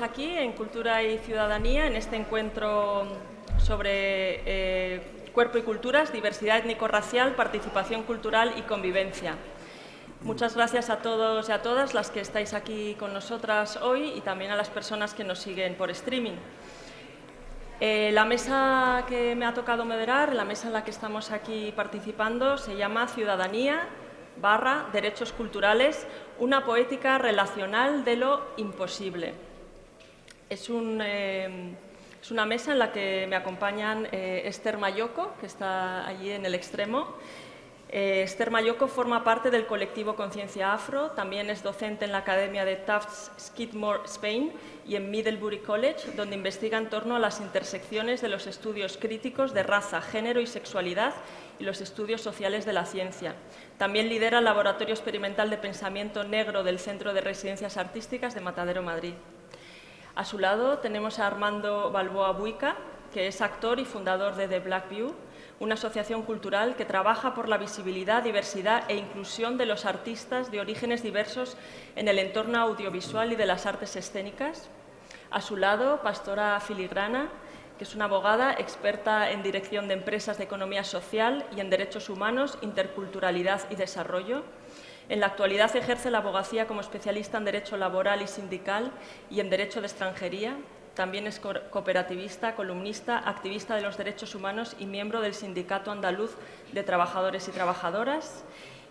Aquí en Cultura y Ciudadanía, en este encuentro sobre eh, cuerpo y culturas, diversidad étnico-racial, participación cultural y convivencia. Muchas gracias a todos y a todas las que estáis aquí con nosotras hoy y también a las personas que nos siguen por streaming. Eh, la mesa que me ha tocado moderar, la mesa en la que estamos aquí participando, se llama Ciudadanía barra Derechos Culturales, una poética relacional de lo imposible. Es, eh, una mesa en la que me acompañan eh, Esther Mayoco, que está allí en el extremo, eh, Esther Mayoco forma parte del colectivo Conciencia Afro, también es docente en la Academia de Tufts Skidmore, Spain y en Middlebury College, donde investiga en torno a las intersecciones de los estudios críticos de raza, género y sexualidad y los estudios sociales de la ciencia. También lidera el Laboratorio Experimental de Pensamiento Negro del Centro de Residencias Artísticas de Matadero, Madrid. A su lado tenemos a Armando Balboa Buica, que es actor y fundador de The Black View, una asociación cultural que trabaja por la visibilidad, diversidad e inclusión de los artistas de orígenes diversos en el entorno audiovisual y de las artes escénicas. A su lado, Pastora Filigrana, que es una abogada experta en dirección de empresas de economía social y en derechos humanos, interculturalidad y desarrollo. En la actualidad ejerce la abogacía como especialista en derecho laboral y sindical y en derecho de extranjería también es cooperativista, columnista, activista de los derechos humanos y miembro del Sindicato Andaluz de Trabajadores y Trabajadoras.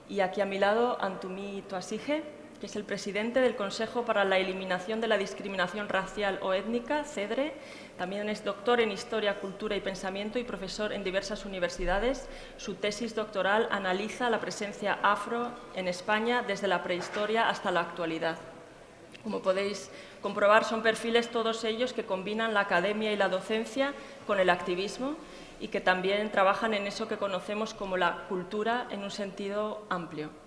Y aquí a mi lado, Antumi Toasige, que es el presidente del Consejo para la Eliminación de la Discriminación Racial o Étnica, CEDRE. También es doctor en Historia, Cultura y Pensamiento y profesor en diversas universidades. Su tesis doctoral analiza la presencia afro en España desde la prehistoria hasta la actualidad. Como podéis comprobar, son perfiles todos ellos que combinan la academia y la docencia con el activismo y que también trabajan en eso que conocemos como la cultura en un sentido amplio.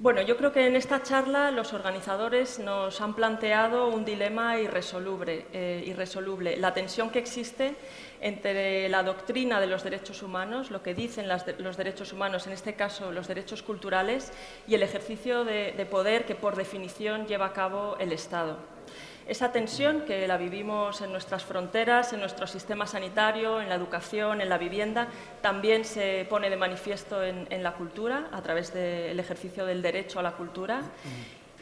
Bueno, yo creo que en esta charla los organizadores nos han planteado un dilema irresoluble, eh, irresoluble, la tensión que existe entre la doctrina de los derechos humanos, lo que dicen los derechos humanos, en este caso los derechos culturales, y el ejercicio de poder que por definición lleva a cabo el Estado. Esa tensión que la vivimos en nuestras fronteras, en nuestro sistema sanitario, en la educación, en la vivienda, también se pone de manifiesto en, la cultura, a través del ejercicio del derecho a la cultura.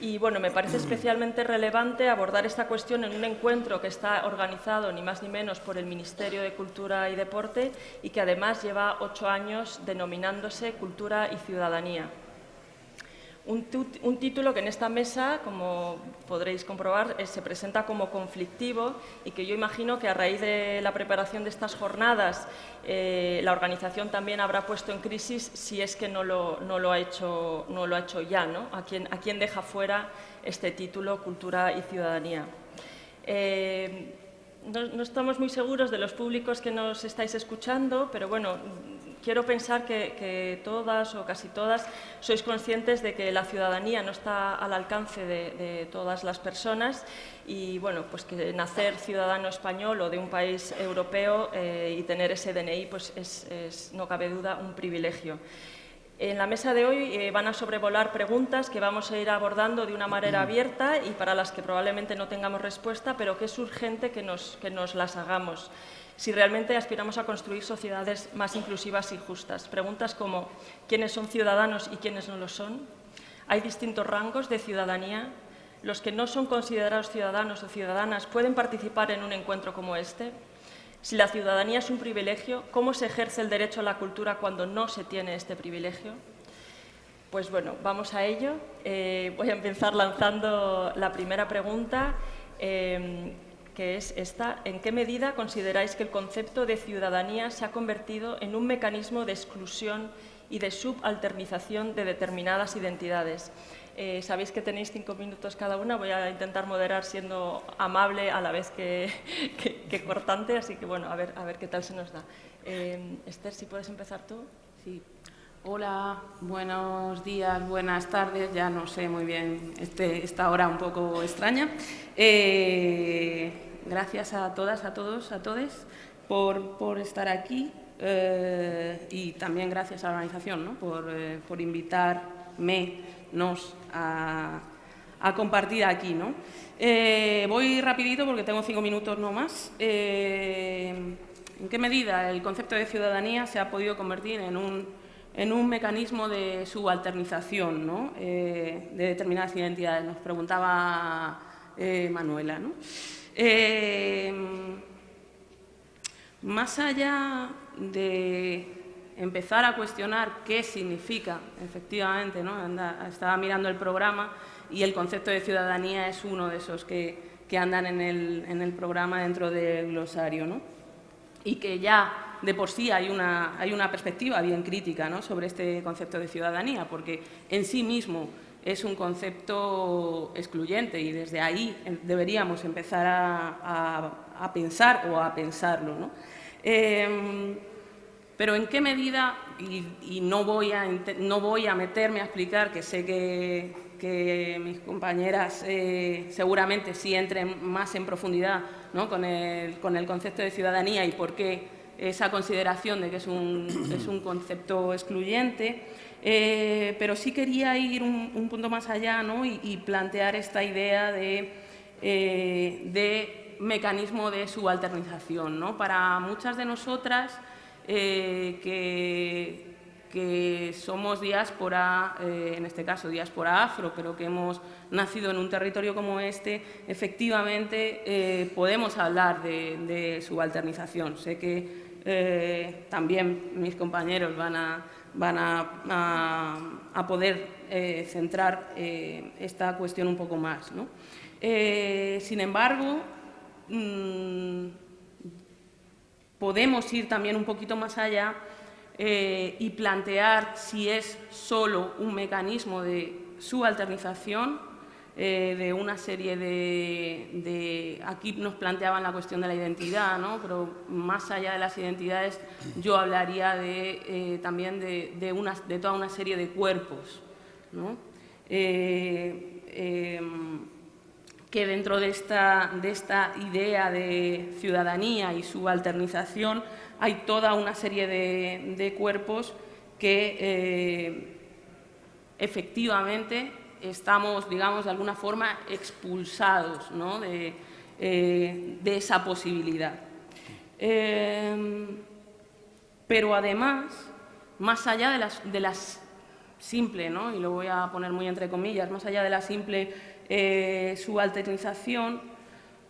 Y bueno, me parece especialmente relevante abordar esta cuestión en un encuentro que está organizado ni más ni menos por el Ministerio de Cultura y Deporte y que además lleva ocho años denominándose Cultura y Ciudadanía. Un, título que en esta mesa, como podréis comprobar, eh, se presenta como conflictivo y que yo imagino que a raíz de la preparación de estas jornadas eh, la organización también habrá puesto en crisis si es que no lo, ha, hecho, no lo ha hecho ya, ¿no? ¿A quién, a quién deja fuera este título Cultura y Ciudadanía? Eh, no, estamos muy seguros de los públicos que nos estáis escuchando, pero bueno, quiero pensar que, todas o casi todas sois conscientes de que la ciudadanía no está al alcance de, todas las personas y bueno, pues que nacer ciudadano español o de un país europeo eh, y tener ese DNI pues es, no cabe duda, un privilegio. En la mesa de hoy eh, van a sobrevolar preguntas que vamos a ir abordando de una manera abierta y para las que probablemente no tengamos respuesta, pero que es urgente que nos, que nos las hagamos si realmente aspiramos a construir sociedades más inclusivas y justas. Preguntas como ¿quiénes son ciudadanos y quiénes no lo son? ¿Hay distintos rangos de ciudadanía? ¿Los que no son considerados ciudadanos o ciudadanas pueden participar en un encuentro como este? Si la ciudadanía es un privilegio, ¿cómo se ejerce el derecho a la cultura cuando no se tiene este privilegio? Pues bueno, vamos a ello. Eh, voy a empezar lanzando la primera pregunta. Eh, que es esta, ¿en qué medida consideráis que el concepto de ciudadanía se ha convertido en un mecanismo de exclusión y de subalternización de determinadas identidades? Eh, sabéis que tenéis cinco minutos cada una, voy a intentar moderar siendo amable a la vez que, cortante, así que bueno, a ver, a ver qué tal se nos da. Eh, Esther, si puedes empezar tú. Sí. Hola, buenos días, buenas tardes, ya no sé muy bien este, esta hora un poco extraña. Eh, gracias a todas, a todos, a todos por, estar aquí eh, y también gracias a la organización por, eh, por, invitarme nos a, compartir aquí. ¿no? Voy rapidito porque tengo cinco minutos no más. ¿En qué medida el concepto de ciudadanía se ha podido convertir en un, en un mecanismo de subalternización ¿no? de determinadas identidades? Nos preguntaba Manuela. ¿no? más allá de empezar a cuestionar qué significa, efectivamente, ¿no? estaba mirando el programa y el concepto de ciudadanía es uno de esos que, andan en el, programa dentro del glosario, ¿no? y que ya de por sí hay una, hay una perspectiva bien crítica ¿no? sobre este concepto de ciudadanía, porque en sí mismo es un concepto excluyente y desde ahí deberíamos empezar a, pensar o a pensarlo. ¿no? Em, pero en qué medida, y, no, voy a, no voy a meterme a explicar, que sé que, mis compañeras eh, seguramente sí entren más en profundidad con, el, concepto de ciudadanía y por qué esa consideración de que es un, es un concepto excluyente, eh, pero sí quería ir un, punto más allá y, plantear esta idea de, eh, de mecanismo de subalternización. ¿no? Para muchas de nosotras, eh, que, somos diáspora, en este caso diáspora afro, pero que hemos nacido en un territorio como este, efectivamente podemos hablar de, subalternización. Sé que también mis compañeros van a, van a, poder centrar esta cuestión un poco más. sin embargo, mm, podemos ir también un poquito más allá eh, y plantear si es solo un mecanismo de subalternización eh, de una serie de, Aquí nos planteaban la cuestión de la identidad, ¿no? pero más allá de las identidades yo hablaría de, eh, también de, de, toda una serie de cuerpos. ¿no? que dentro de esta, de esta idea de ciudadanía y subalternización hay toda una serie de, cuerpos que eh, efectivamente estamos, digamos, de alguna forma expulsados eh, de, esa posibilidad. Eh, pero además, más allá de las, de las simple, ¿no? y lo voy a poner muy entre comillas, más allá de la simple eh, subalternización,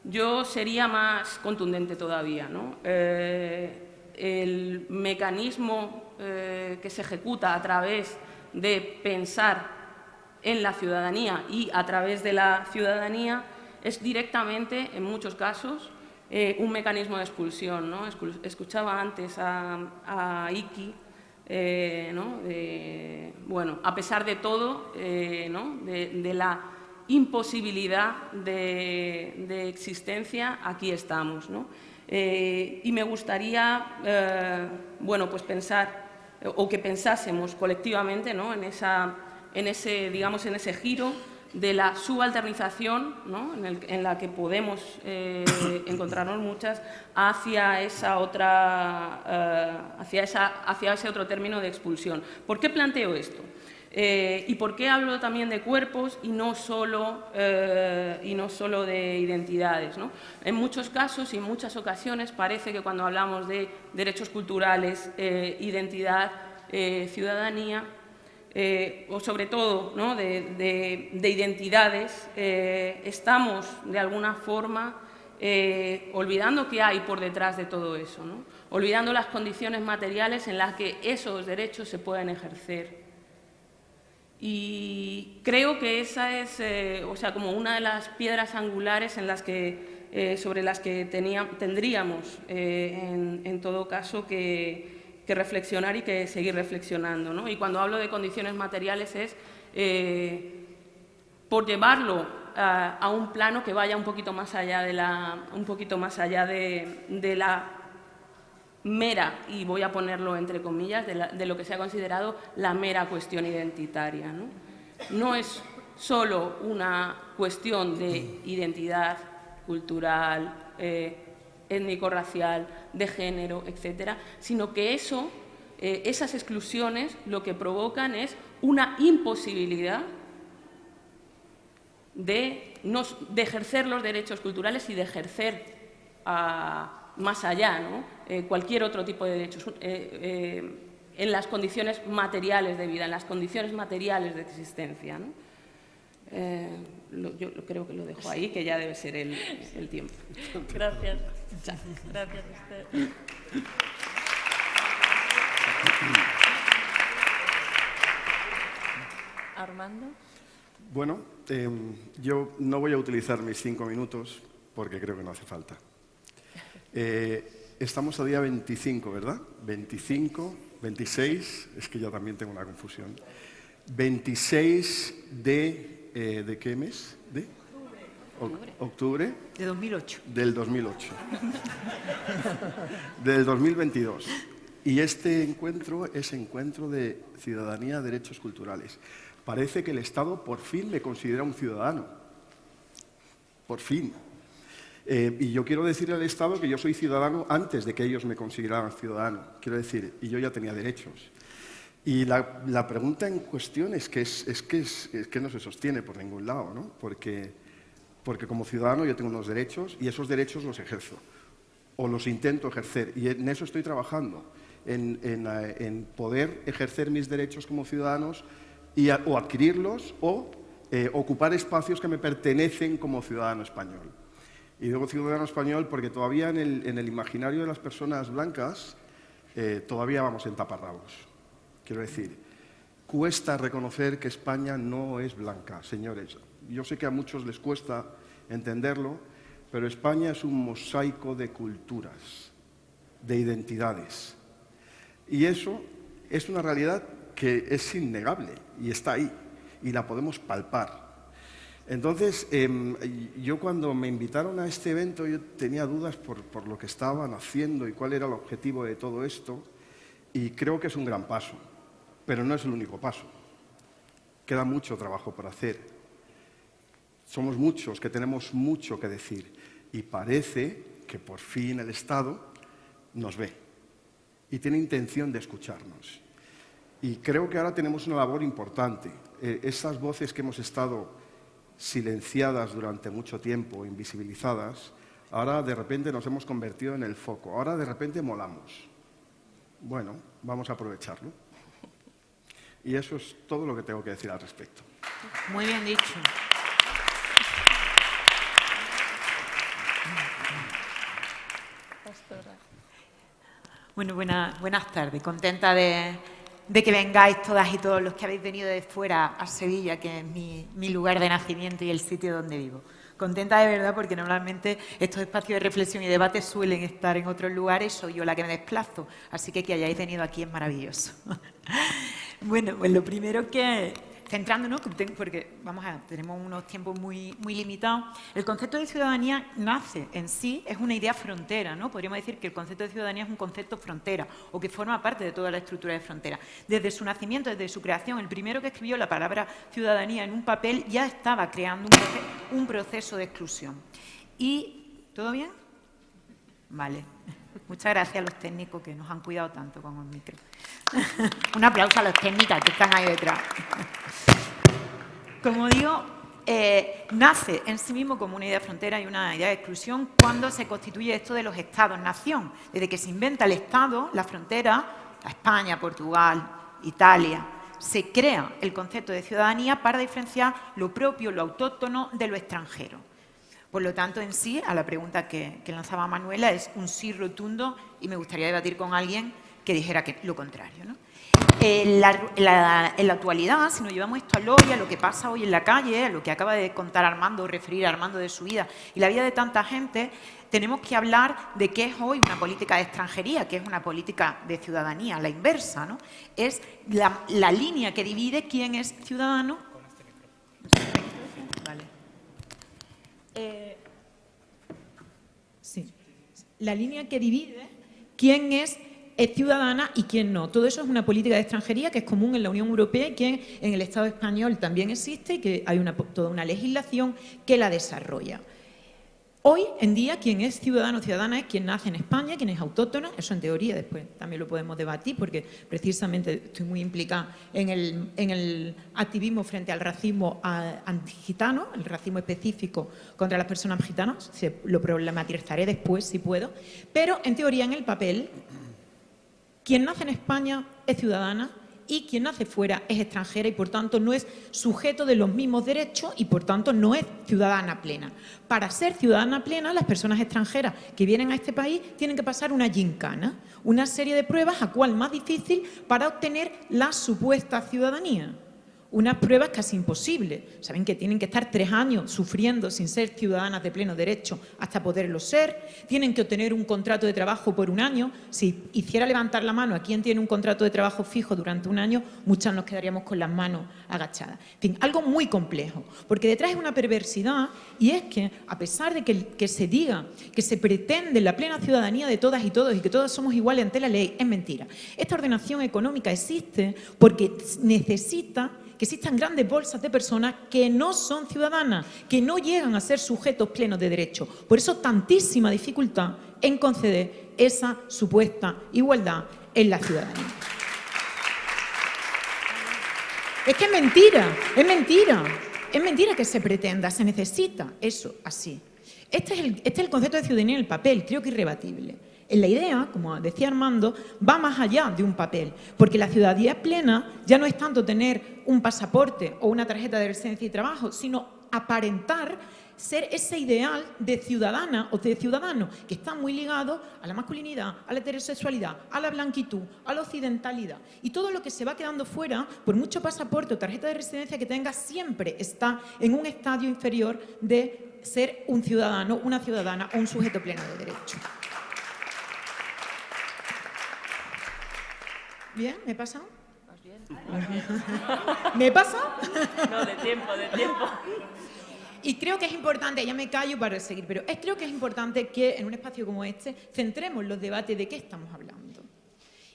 yo sería más contundente todavía. Eh, el mecanismo eh, que se ejecuta a través de pensar en la ciudadanía y a través de la ciudadanía es directamente, en muchos casos, un mecanismo de expulsión. Escuchaba antes a, Iki, bueno, a pesar de todo, de, la imposibilidad de, existencia, aquí estamos. Eh, y me gustaría eh, bueno, pues pensar, o que pensásemos colectivamente en, esa, en, ese, digamos, en ese giro de la subalternización, en, la que podemos eh, encontrarnos muchas, hacia, esa otra, hacia, esa, hacia ese otro término de expulsión. ¿Por qué planteo esto? Eh, ¿Y por qué hablo también de cuerpos y no solo, eh, y no solo de identidades? En muchos casos y en muchas ocasiones parece que cuando hablamos de derechos culturales, eh, identidad, ciudadanía, o sobre todo de, identidades, estamos de alguna forma olvidando qué hay por detrás de todo eso, olvidando las condiciones materiales en las que esos derechos se pueden ejercer. Y creo que esa es, eh, o sea, como una de las piedras angulares en las que, eh, sobre las que tendríamos, eh, en, todo caso, que, reflexionar y que seguir reflexionando. ¿no? Y cuando hablo de condiciones materiales es por llevarlo a, un plano que vaya un poquito más allá de la, un poquito más allá de, de la mera, y voy a ponerlo entre comillas, de, lo que se ha considerado la mera cuestión identitaria. No, es solo una cuestión de identidad cultural, eh, étnico-racial, de género, etcétera, sino que eso, eh, esas exclusiones lo que provocan es una imposibilidad de, ejercer los derechos culturales y de ejercer más allá ¿no? Eh, cualquier otro tipo de derechos eh, en las condiciones materiales de vida, en las condiciones materiales de existencia. yo creo que lo dejo ahí, que ya debe ser el tiempo. Gracias. Gracias, usted. Armando. Bueno, em, yo no voy a utilizar mis cinco minutos porque creo que no hace falta. Eh, estamos a día 25, ¿verdad? 25, 26, es que yo también tengo una confusión. 26 de, eh, ¿de qué mes? ¿De? Octubre. De 2008. Del 2008. del 2022. Y este encuentro es encuentro de ciudadanía, derechos culturales. Parece que el Estado por fin me considera un ciudadano. Por fin. Eh, y yo quiero decirle al Estado que yo soy ciudadano antes de que ellos me consideraran ciudadano. Quiero decir, y yo ya tenía derechos. Y la, pregunta en cuestión es que, es, que, es, que no se sostiene por ningún lado, ¿no? Porque, porque como ciudadano yo tengo unos derechos y esos derechos los ejerzo. O los intento ejercer. Y en eso estoy trabajando. En, en, eh, en poder ejercer mis derechos como ciudadanos o adquirirlos o eh, ocupar espacios que me pertenecen como ciudadano español. Y digo ciudadano español porque todavía en el, imaginario de las personas blancas eh, todavía vamos en taparrabos. Quiero decir, cuesta reconocer que España no es blanca, señores. Yo sé que a muchos les cuesta entenderlo, pero España es un mosaico de culturas, de identidades. Y eso es una realidad que es innegable y está ahí y la podemos palpar. Entonces, em, yo cuando me invitaron a este evento, yo tenía dudas por, por, lo que estaban haciendo y cuál era el objetivo de todo esto, y creo que es un gran paso, pero no es el único paso. Queda mucho trabajo por hacer. Somos muchos que tenemos mucho que decir, y parece que por fin el Estado nos ve y tiene intención de escucharnos. Y creo que ahora tenemos una labor importante. Eh, esas voces que hemos estado silenciadas durante mucho tiempo, invisibilizadas, ahora de repente nos hemos convertido en el foco. Ahora de repente molamos. Bueno, vamos a aprovecharlo. Y eso es todo lo que tengo que decir al respecto. Muy bien dicho. Bueno, buenas tardes. Contenta de, que vengáis todas y todos los que habéis venido de fuera a Sevilla, que es mi, lugar de nacimiento y el sitio donde vivo. Contenta de verdad porque normalmente estos espacios de reflexión y debate suelen estar en otros lugares, soy yo la que me desplazo, así que que hayáis venido aquí es maravilloso. bueno, pues lo primero que, centrándonos, porque vamos a, tenemos unos tiempos muy, muy limitados, el concepto de ciudadanía nace en sí, es una idea frontera, ¿no? Podríamos decir que el concepto de ciudadanía es un concepto frontera o que forma parte de toda la estructura de frontera. Desde su nacimiento, desde su creación, el primero que escribió la palabra ciudadanía en un papel ya estaba creando un, proceso de exclusión. Y, ¿todo bien? Vale. Muchas gracias a los técnicos que nos han cuidado tanto con el micro. Un aplauso a los técnicos que están ahí detrás. Como digo, eh, nace en sí mismo como una idea de frontera y una idea de exclusión cuando se constituye esto de los estados-nación. Desde que se inventa el Estado, la frontera, España, Portugal, Italia, se crea el concepto de ciudadanía para diferenciar lo propio, lo autóctono de lo extranjero. Por lo tanto, en sí, a la pregunta que, lanzaba Manuela, es un sí rotundo y me gustaría debatir con alguien que dijera que lo contrario. En, la, actualidad, si nos llevamos esto al hoy, a lo que pasa hoy en la calle, a lo que acaba de contar Armando, referir a Armando de su vida y la vida de tanta gente, tenemos que hablar de qué es hoy una política de extranjería, qué es una política de ciudadanía, la inversa. ¿no? Es la, la línea que divide quién es ciudadano eh, sí. La línea que divide quién es, ciudadana y quién no. Todo eso es una política de extranjería que es común en la Unión Europea y que en el Estado español también existe y que hay toda una legislación que la desarrolla. Hoy en día quien es ciudadano o ciudadana es quien nace en España, quien es autóctono, eso en teoría después también lo podemos debatir porque precisamente estoy muy implicada en el, activismo frente al racismo antigitano, el racismo específico contra las personas gitanas, lo problematizaré después si puedo, pero en teoría en el papel quien nace en España es ciudadana y quien nace fuera es extranjera y por tanto no es sujeto de los mismos derechos y por tanto no es ciudadana plena. Para ser ciudadana plena, las personas extranjeras que vienen a este país tienen que pasar una gincana, una serie de pruebas a cual más difícil para obtener la supuesta ciudadanía unas pruebas casi imposibles. Saben que tienen que estar tres años sufriendo sin ser ciudadanas de pleno derecho hasta poderlo ser. Tienen que obtener un contrato de trabajo por un año. Si hiciera levantar la mano a quien tiene un contrato de trabajo fijo durante un año, muchas nos quedaríamos con las manos agachadas. En fin, algo muy complejo, porque detrás es una perversidad y es que, a pesar de que, que se diga que se pretende la plena ciudadanía de todas y todos y que todos somos iguales ante la ley, es mentira. Esta ordenación económica existe porque necesita que existan grandes bolsas de personas que no son ciudadanas, que no llegan a ser sujetos plenos de derecho. Por eso tantísima dificultad en conceder esa supuesta igualdad en la ciudadanía. Es que es mentira, es mentira, es mentira que se pretenda, se necesita eso así. Este es el, este es el concepto de ciudadanía en el papel, creo que irrebatible. La idea, como decía Armando, va más allá de un papel, porque la ciudadanía plena ya no es tanto tener un pasaporte o una tarjeta de residencia y trabajo, sino aparentar ser ese ideal de ciudadana o de ciudadano que está muy ligado a la masculinidad, a la heterosexualidad, a la blanquitud, a la occidentalidad. Y todo lo que se va quedando fuera, por mucho pasaporte o tarjeta de residencia que tenga, siempre está en un estadio inferior de ser un ciudadano, una ciudadana o un sujeto pleno de derecho. ¿Bien? ¿Me pasa? bien? ¿Me pasa? No, de tiempo, de tiempo. Y creo que es importante, ya me callo para seguir, pero es, creo que es importante que en un espacio como este centremos los debates de qué estamos hablando.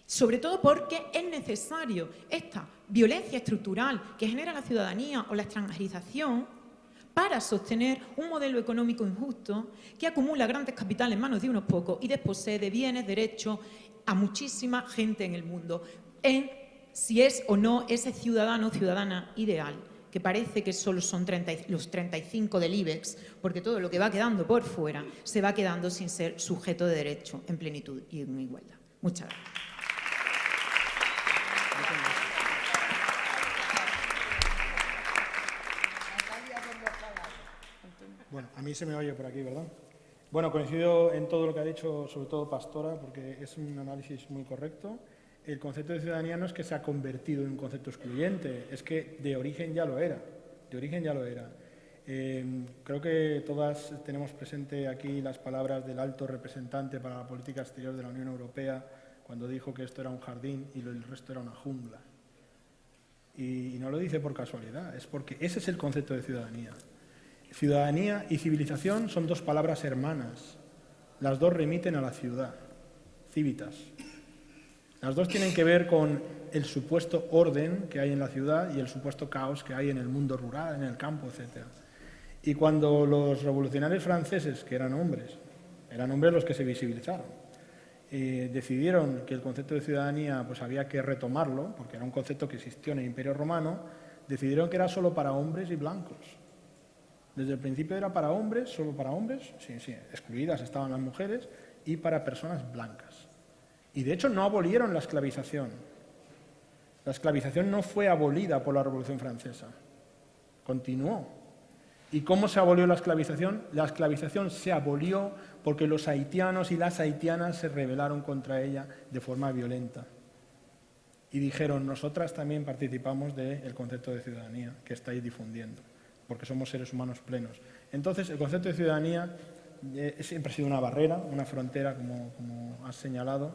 Sobre todo porque es necesario esta violencia estructural que genera la ciudadanía o la extranjerización para sostener un modelo económico injusto que acumula grandes capitales en manos de unos pocos y desposee de bienes, derechos a muchísima gente en el mundo en si es o no ese ciudadano o ciudadana ideal, que parece que solo son los 35 del IBEX, porque todo lo que va quedando por fuera se va quedando sin ser sujeto de derecho en plenitud y en igualdad. Muchas gracias. Bueno, a mí se me oye por aquí, ¿verdad? Bueno, coincido en todo lo que ha dicho, sobre todo Pastora, porque es un análisis muy correcto. El concepto de ciudadanía no es que se ha convertido en un concepto excluyente, es que de origen ya lo era, de origen ya lo era. Em, creo que todas tenemos presente aquí las palabras del alto representante para la política exterior de la Unión Europea cuando dijo que esto era un jardín y el resto era una jungla. y no lo dice por casualidad, es porque ese es el concepto de ciudadanía. Ciudadanía y civilización son dos palabras hermanas. Las dos remiten a la ciudad, civitas. Las dos tienen que ver con el supuesto orden que hay en la ciudad y el supuesto caos que hay en el mundo rural, en el campo, etc. Y cuando los revolucionarios franceses, que eran hombres, eran hombres los que se visibilizaron, eh, decidieron que el concepto de ciudadanía pues había que retomarlo, porque era un concepto que existió en el Imperio Romano, decidieron que era solo para hombres y blancos. Desde el principio era para hombres, solo para hombres, sí, sí, excluidas estaban las mujeres, y para personas blancas. Y de hecho no abolieron la esclavización. La esclavización no fue abolida por la Revolución Francesa, continuó. ¿Y cómo se abolió la esclavización? La esclavización se abolió porque los haitianos y las haitianas se rebelaron contra ella de forma violenta. Y dijeron, nosotras también participamos del concepto de ciudadanía que estáis difundiendo porque somos seres humanos plenos. Entonces, el concepto de ciudadanía eh, siempre ha sido una barrera, una frontera, como, como has señalado,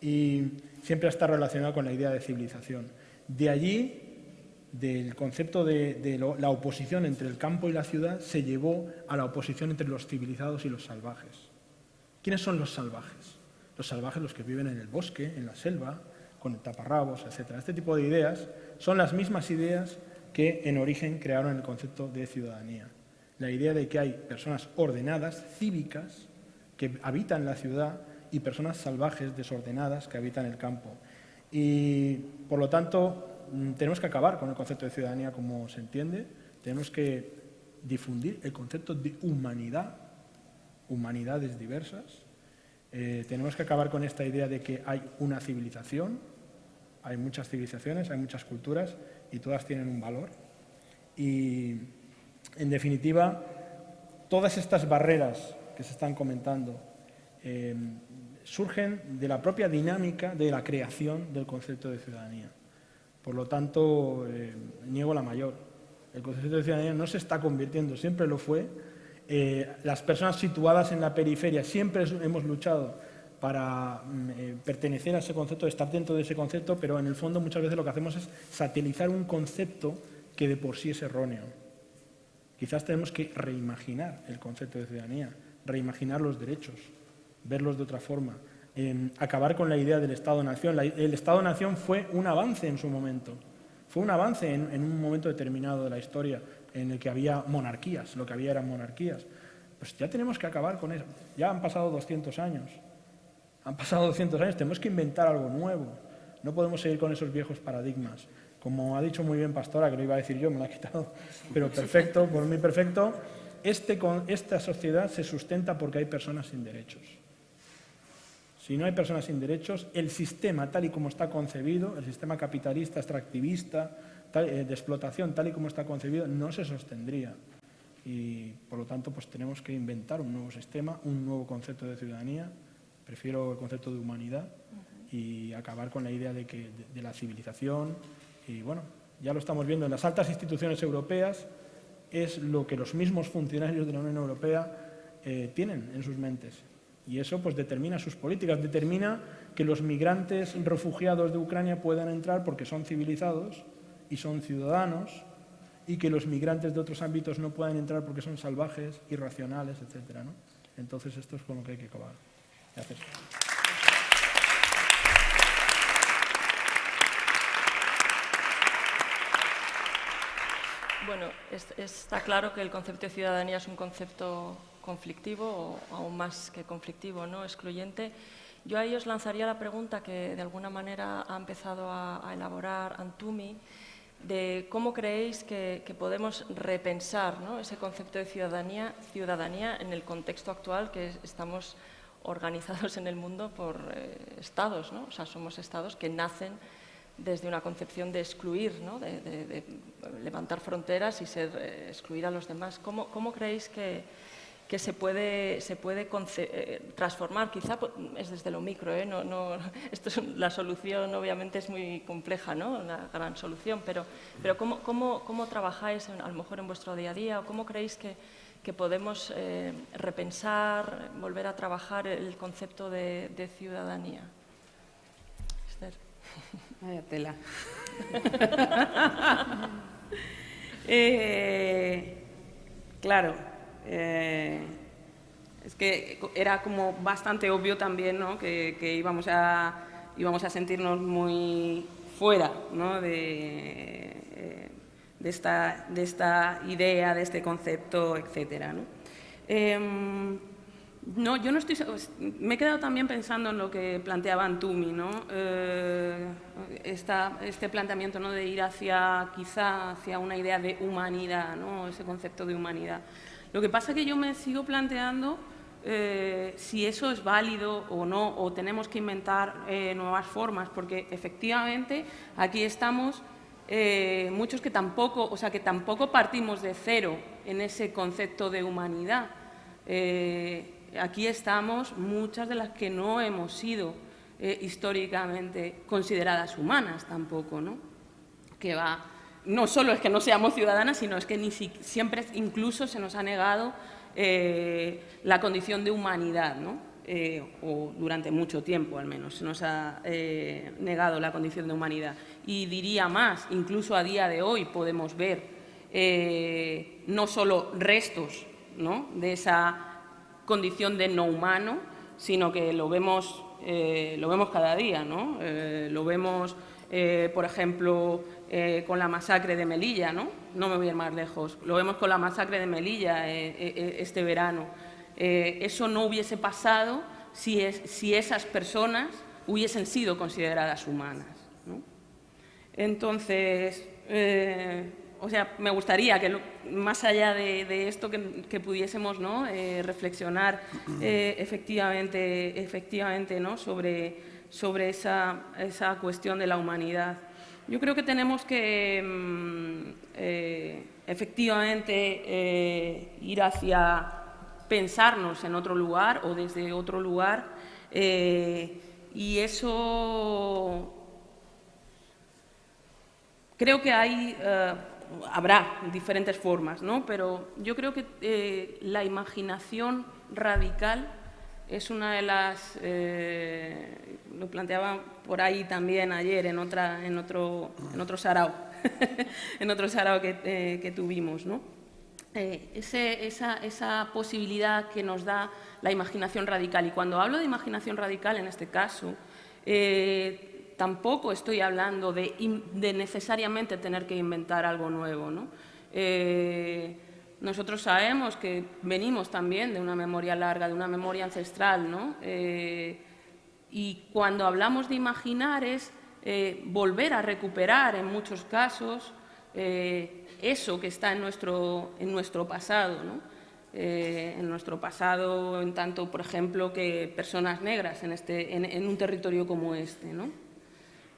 y siempre está relacionado con la idea de civilización. De allí, del concepto de, la oposición entre el campo y la ciudad, se llevó a la oposición entre los civilizados y los salvajes. ¿Quiénes son los salvajes? Los salvajes, los que viven en el bosque, en la selva, con taparrabos, etc. Este tipo de ideas son las mismas ideas que en origen crearon el concepto de ciudadanía. la idea de que hay personas ordenadas, cívicas, que habitan la ciudad y personas salvajes, desordenadas, que habitan el campo. Y, por lo tanto, mm, tenemos que acabar con el concepto de ciudadanía como se entiende, tenemos que difundir el concepto de humanidad, humanidades diversas, eh, tenemos que acabar con esta idea de que hay una civilización, hay muchas civilizaciones, hay muchas culturas y todas tienen un valor. Y, en definitiva, todas estas barreras que se están comentando eh, surgen de la propia dinámica de la creación del concepto de ciudadanía. Por lo tanto, eh, niego la mayor. El concepto de ciudadanía no se está convirtiendo, siempre lo fue. Eh, las personas situadas en la periferia siempre hemos luchado para mm, pertenecer a ese concepto, estar dentro de ese concepto, pero en el fondo muchas veces lo que hacemos es satelizar un concepto que de por sí es erróneo. Quizás tenemos que reimaginar el concepto de ciudadanía, reimaginar los derechos, verlos de otra forma, acabar con la idea del Estado-Nación. El Estado-Nación fue un avance en su momento, fue un avance en, en, un momento determinado de la historia en el que había monarquías, lo que había eran monarquías. Pues ya tenemos que acabar con eso. Ya han pasado 200 años. Han pasado 200 años, tenemos que inventar algo nuevo. No podemos seguir con esos viejos paradigmas. Como ha dicho muy bien Pastora, que lo iba a decir yo, me lo ha quitado, pero perfecto, por mí perfecto, este, esta sociedad se sustenta porque hay personas sin derechos. Si no hay personas sin derechos, el sistema tal y como está concebido, el sistema capitalista, extractivista, eh, de explotación tal y como está concebido, no se sostendría. Y por lo tanto, pues tenemos que inventar un nuevo sistema, un nuevo concepto de ciudadanía, prefiero el concepto de humanidad y acabar con la idea de, que, de la civilización. Y bueno, ya lo estamos viendo en las altas instituciones europeas, es lo que los mismos funcionarios de la Unión Europea eh, tienen en sus mentes. Y eso pues determina sus políticas, determina que los migrantes refugiados de Ucrania puedan entrar porque son civilizados y son ciudadanos y que los migrantes de otros ámbitos no puedan entrar porque son salvajes, irracionales, etc. ¿no? Entonces esto es con lo que hay que acabar. Gracias. Bueno, está claro que el concepto de ciudadanía es un concepto conflictivo o aún más que conflictivo, ¿no? excluyente. Yo ahí os lanzaría la pregunta que de alguna manera ha empezado a, elaborar Antumi, de cómo creéis que, podemos repensar ese concepto de ciudadanía, ciudadanía en el contexto actual que estamos organizados en el mundo por eh, estados, ¿no? o sea, somos estados que nacen desde una concepción de excluir, ¿no? de, levantar fronteras y ser, eh, excluir a los demás. ¿Cómo, cómo creéis que, que se puede, se puede eh, transformar, quizá es desde lo micro, ¿eh? no, no, esto es, la solución obviamente es muy compleja, ¿no? una gran solución, pero, pero ¿cómo, cómo, cómo trabajáis a lo mejor en vuestro día a día o cómo creéis que, que podemos eh, repensar, volver a trabajar el concepto de, de ciudadanía? Esther. Vaya tela. eh, claro, eh, es que era como bastante obvio también ¿no? que, íbamos, a, íbamos a sentirnos muy fuera ¿no? de, de, esta, de, esta, idea, de este concepto, etc. ¿no? Em, no, yo no estoy... Me he quedado también pensando en lo que planteaba Antumi, ¿no? Eh, este planteamiento ¿no? de ir hacia, quizá, hacia una idea de humanidad, ¿no? Ese concepto de humanidad. Lo que pasa es que yo me sigo planteando eh, si eso es válido o no, o tenemos que inventar eh, nuevas formas, porque efectivamente aquí estamos eh, muchos que tampoco, o sea, que tampoco partimos de cero en ese concepto de humanidad. aquí estamos muchas de las que no hemos sido históricamente consideradas humanas tampoco, ¿no? Que va no solo es que no seamos ciudadanas, sino es que siempre incluso se nos ha negado eh, la condición de humanidad, ¿no? Eh, o durante mucho tiempo al menos se nos ha eh, negado la condición de humanidad. Y diría más, incluso a día de hoy podemos ver no solo restos ¿no? de esa condición de no humano, sino que lo vemos, lo vemos cada día, ¿no? lo vemos eh, por ejemplo, eh, con la masacre de Melilla, ¿no? No me voy a ir más lejos. Lo vemos con la masacre de Melilla este verano. Eso no hubiese pasado si, esas personas hubiesen sido consideradas humanas. Entonces, o sea, me gustaría que más allá de, esto que, pudiésemos ¿no? Eh, reflexionar eh, efectivamente, efectivamente ¿no? sobre, sobre esa, esa, cuestión de la humanidad. Yo creo que tenemos que mm, eh, efectivamente ir hacia pensarnos en otro lugar o desde otro lugar y eso creo que hay habrá diferentes formas, ¿no? pero yo creo que eh, la imaginación radical es una de las, eh, lo planteaba por ahí también ayer en, otra, en, otro, en otro sarao, en otro sarao que, eh, que tuvimos. ¿no? Ese, esa, posibilidad que nos da la imaginación radical. Y cuando hablo de imaginación radical, en este caso, tampoco estoy hablando de, necesariamente tener que inventar algo nuevo. Eh, nosotros sabemos que venimos también de una memoria larga, de una memoria ancestral, ¿no? Eh, y cuando hablamos de imaginar es eh, volver a recuperar en muchos casos eso que está en nuestro, en nuestro pasado, en nuestro pasado en tanto, por ejemplo, que personas negras en, este, en un territorio como este. ¿no?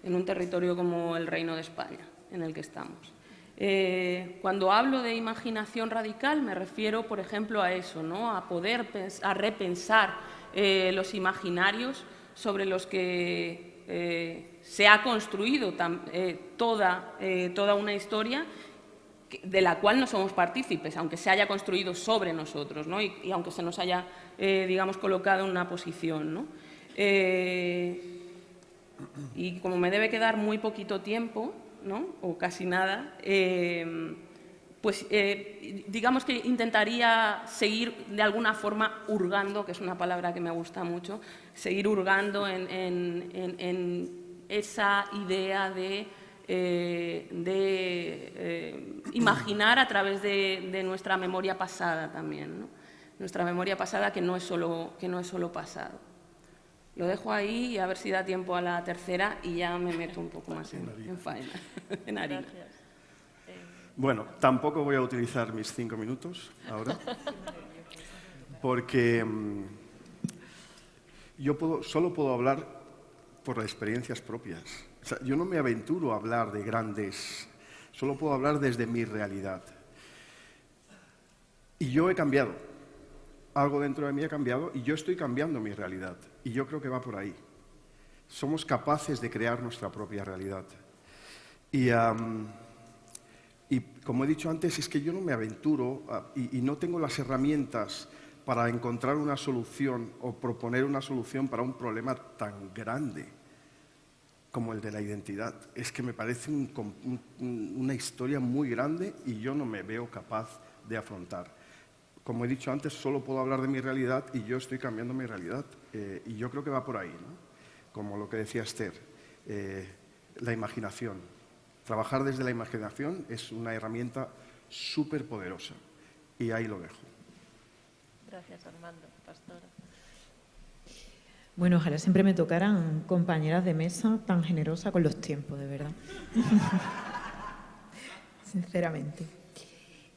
en un territorio como el Reino de España, en el que estamos. Eh, cuando hablo de imaginación radical me refiero, por ejemplo, a eso, ¿no? a poder a repensar eh, los imaginarios sobre los que eh, se ha construido toda, toda una historia de la cual no somos partícipes, aunque se haya construido sobre nosotros ¿no? y, aunque se nos haya, digamos, colocado en una posición. ¿no? y como me debe quedar muy poquito tiempo, ¿no? o casi nada, eh, pues eh, digamos que intentaría seguir de alguna forma hurgando, que es una palabra que me gusta mucho, seguir hurgando en, esa idea de, eh, de imaginar a través de, nuestra memoria pasada también, nuestra memoria pasada que no es solo, que no es solo pasado. Lo dejo ahí y a ver si da tiempo a la tercera y ya me meto un poco más en, en faena, en harina. Bueno, tampoco voy a utilizar mis cinco minutos ahora, porque mm, yo puedo, solo puedo hablar por las experiencias propias. Yo no me aventuro a hablar de grandes, solo puedo hablar desde mi realidad. Y yo he cambiado, algo dentro de mí ha cambiado y yo estoy cambiando mi realidad. Y yo creo que va por ahí. Somos capaces de crear nuestra propia realidad. Y, como he dicho antes, es que yo no me aventuro y no tengo las herramientas para encontrar una solución o proponer una solución para un problema tan grande como el de la identidad. Es que me parece una historia muy grande y yo no me veo capaz de afrontar como he dicho antes, solo puedo hablar de mi realidad y yo estoy cambiando mi realidad. Eh, y yo creo que va por ahí, ¿no? como lo que decía Esther, eh, la imaginación. Trabajar desde la imaginación es una herramienta súper poderosa. Y ahí lo dejo. Gracias, Armando. Pastora. Bueno, ojalá siempre me tocaran compañeras de mesa tan generosas con los tiempos, de verdad. Sinceramente.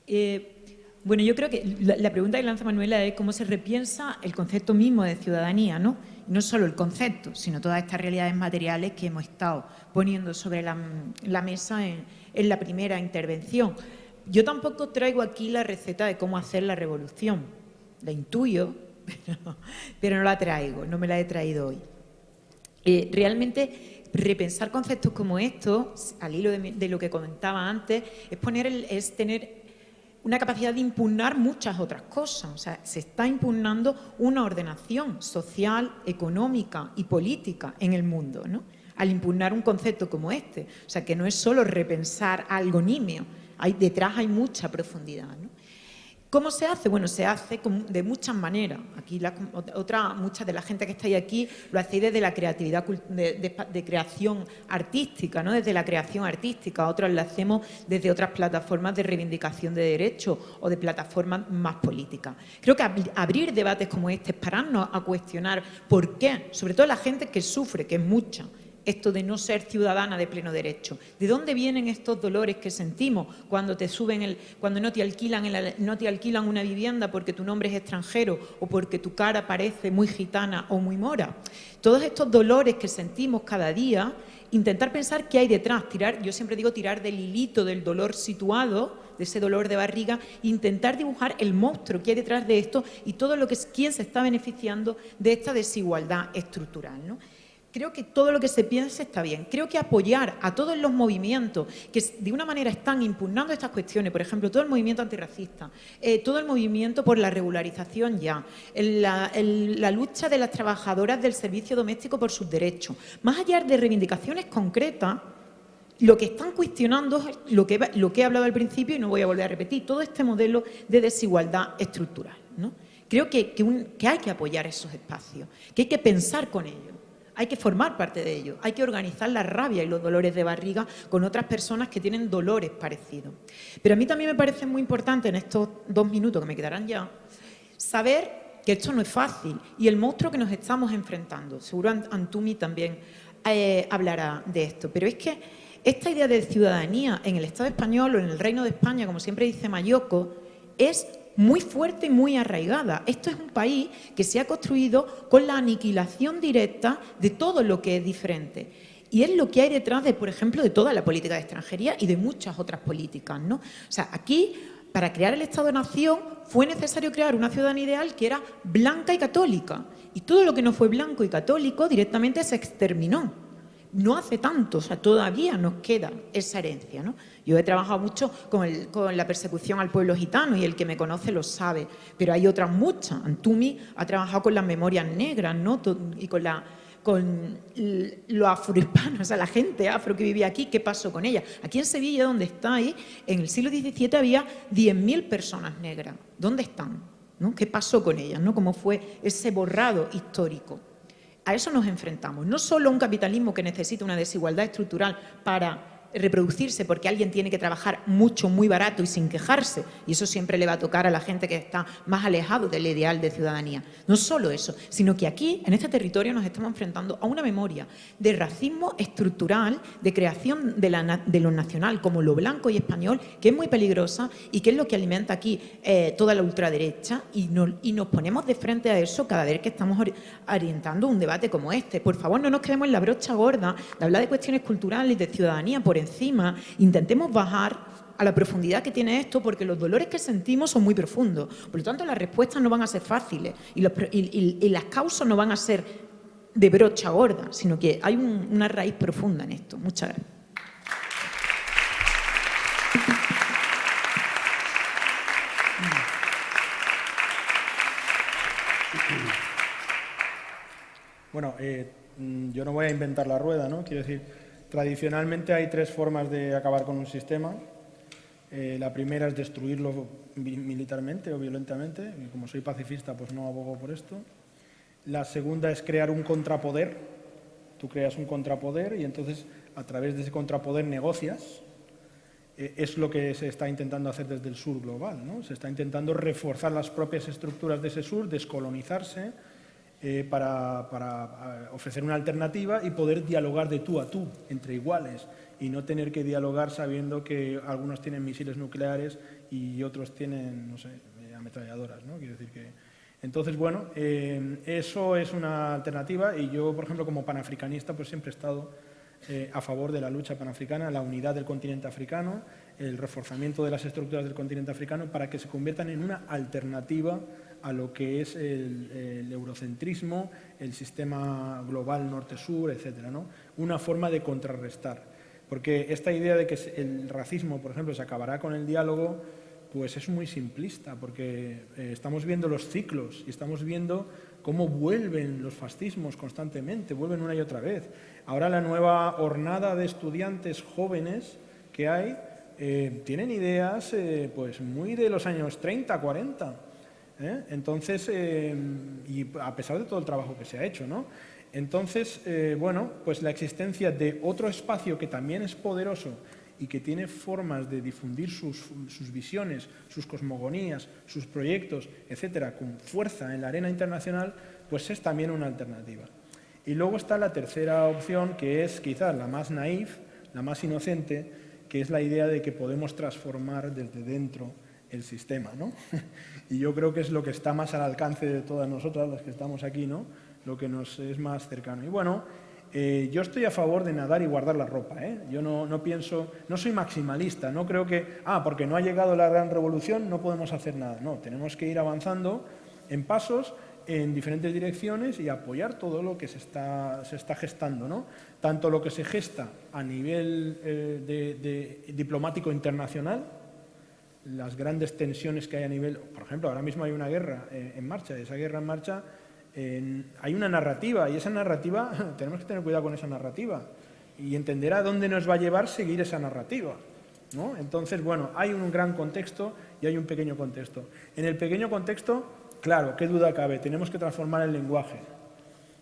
Eh, bueno, yo creo que la, pregunta que lanza Manuela es cómo se repiensa el concepto mismo de ciudadanía, ¿no? no solo el concepto, sino todas estas realidades materiales que hemos estado poniendo sobre la, mesa en, la primera intervención. Yo tampoco traigo aquí la receta de cómo hacer la revolución. La intuyo, pero, no la traigo, no me la he traído hoy. Eh, realmente repensar conceptos como estos, al hilo de, lo que comentaba antes, es, poner es tener una capacidad de impugnar muchas otras cosas. O sea, se está impugnando una ordenación social, económica y política en el mundo, ¿no? al impugnar un concepto como este. O sea, que no es solo repensar algo nimio, hay, detrás hay mucha profundidad. ¿Cómo se hace? Bueno, se hace de muchas maneras. Aquí otra, mucha de la gente que estáis aquí lo hacéis desde la creatividad de, creación artística, ¿no? desde la creación artística. Otros lo hacemos desde otras plataformas de reivindicación de derechos o de plataformas más políticas. Creo que abrir debates como este es pararnos a cuestionar por qué, sobre todo la gente que sufre, que es mucha, esto de no ser ciudadana de pleno derecho. ¿De dónde vienen estos dolores que sentimos cuando te suben el, cuando no te alquilan no te alquilan una vivienda porque tu nombre es extranjero o porque tu cara parece muy gitana o muy mora? Todos estos dolores que sentimos cada día, intentar pensar qué hay detrás, tirar, yo siempre digo tirar del hilito del dolor situado, de ese dolor de barriga, intentar dibujar el monstruo que hay detrás de esto y todo lo que es quién se está beneficiando de esta desigualdad estructural. ¿no? Creo que todo lo que se piense está bien. Creo que apoyar a todos los movimientos que de una manera están impugnando estas cuestiones, por ejemplo, todo el movimiento antirracista, eh, todo el movimiento por la regularización ya, la, lucha de las trabajadoras del servicio doméstico por sus derechos, más allá de reivindicaciones concretas, lo que están cuestionando es lo que, he hablado al principio y no voy a volver a repetir, todo este modelo de desigualdad estructural. Creo que hay que apoyar esos espacios, que hay que pensar con ellos hay que formar parte de ello, hay que organizar la rabia y los dolores de barriga con otras personas que tienen dolores parecidos. Pero a mí también me parece muy importante en estos dos minutos que me quedarán ya, saber que esto no es fácil y el monstruo que nos estamos enfrentando. Seguro Antumi también eh, hablará de esto, pero es que esta idea de ciudadanía en el Estado español o en el Reino de España, como siempre dice Mayoko, es muy fuerte y muy arraigada. Esto es un país que se ha construido con la aniquilación directa de todo lo que es diferente. Y es lo que hay detrás de, por ejemplo, de toda la política de extranjería y de muchas otras políticas. ¿no? O sea, aquí, para crear el Estado-Nación, fue necesario crear una ciudadanía ideal que era blanca y católica. Y todo lo que no fue blanco y católico directamente se exterminó. No hace tanto, o sea, todavía nos queda esa herencia. ¿no? Yo he trabajado mucho con, la persecución al pueblo gitano y el que me conoce lo sabe, pero hay otras muchas. Antumi ha trabajado con las memorias negras ¿no? y con, con los afrohispanos, o sea, la gente afro que vivía aquí, ¿qué pasó con ella? Aquí en Sevilla, donde estáis, en el siglo XVII había 10.000 personas negras. ¿Dónde están? ¿No? ¿Qué pasó con ellas? ¿no? ¿Cómo fue ese borrado histórico? A eso nos enfrentamos. No solo un capitalismo que necesita una desigualdad estructural para reproducirse porque alguien tiene que trabajar mucho, muy barato y sin quejarse. Y eso siempre le va a tocar a la gente que está más alejado del ideal de ciudadanía. No solo eso, sino que aquí, en este territorio, nos estamos enfrentando a una memoria de racismo estructural, de creación de, lo nacional como lo blanco y español, que es muy peligrosa y que es lo que alimenta aquí eh, toda la ultraderecha y, y nos ponemos de frente a eso cada vez que estamos orientando un debate como este. Por favor, no nos quedemos en la brocha gorda de hablar de cuestiones culturales y de ciudadanía por encima, intentemos bajar a la profundidad que tiene esto, porque los dolores que sentimos son muy profundos. Por lo tanto, las respuestas no van a ser fáciles y, las causas no van a ser de brocha gorda, sino que hay una raíz profunda en esto. Muchas gracias. Bueno, eh, mm, yo no voy a inventar la rueda, ¿no? Quiero decir, Tradicionalmente hay tres formas de acabar con un sistema. Eh, la primera es destruirlo militarmente o violentamente, como soy pacifista pues no abogo por esto. La segunda es crear un contrapoder. Tú creas un contrapoder y entonces a través de ese contrapoder negocias. Eh, es lo que se está intentando hacer desde el sur global. ¿no? Se está intentando reforzar las propias estructuras de ese sur, descolonizarse, eh, para, eh, ofrecer una alternativa y poder dialogar de tú a tú, entre iguales, y no tener que dialogar sabiendo que algunos tienen misiles nucleares y otros tienen, no sé, eh, ametralladoras, ¿no? Quiero decir que... Entonces, bueno, eso es una alternativa y yo, por ejemplo, como panafricanista, pues siempre he estado a favor de la lucha panafricana, la unidad del continente africano, el reforzamiento de las estructuras del continente africano para que se conviertan en una alternativa a lo que es el, eurocentrismo, el sistema global norte-sur, etcétera, ¿no? Una forma de contrarrestar. Porque esta idea de que el racismo, por ejemplo, se acabará con el diálogo, pues es muy simplista, porque eh, estamos viendo los ciclos y estamos viendo cómo vuelven los fascismos constantemente, vuelven una y otra vez. Ahora la nueva hornada de estudiantes jóvenes que hay eh, tienen ideas eh, pues muy de los años 30, 40. ¿eh? Entonces, y a pesar de todo el trabajo que se ha hecho, ¿no? Entonces, bueno, pues la existencia de otro espacio que también es poderoso y que tiene formas de difundir sus, visiones, sus cosmogonías, sus proyectos, etcétera, con fuerza en la arena internacional, pues es también una alternativa. Y luego está la tercera opción, que es quizás la más naif, la más inocente, que es la idea de que podemos transformar desde dentro el sistema. ¿no? y yo creo que es lo que está más al alcance de todas nosotras, las que estamos aquí, ¿no? lo que nos es más cercano. Y bueno, eh, yo estoy a favor de nadar y guardar la ropa. ¿eh? Yo no, no, pienso, no soy maximalista, no creo que, ah, porque no ha llegado la gran revolución no podemos hacer nada. No, tenemos que ir avanzando en pasos en diferentes direcciones y apoyar todo lo que se está, se está gestando, ¿no? tanto lo que se gesta a nivel eh, diplomático internacional, las grandes tensiones que hay a nivel, por ejemplo, ahora mismo hay una guerra eh, en marcha, esa guerra en marcha hay una narrativa y esa narrativa, tenemos que tener cuidado con esa narrativa y entender a dónde nos va a llevar seguir esa narrativa. ¿no? Entonces, bueno, hay un gran contexto y hay un pequeño contexto. En el pequeño contexto Claro, qué duda cabe, tenemos que transformar el lenguaje.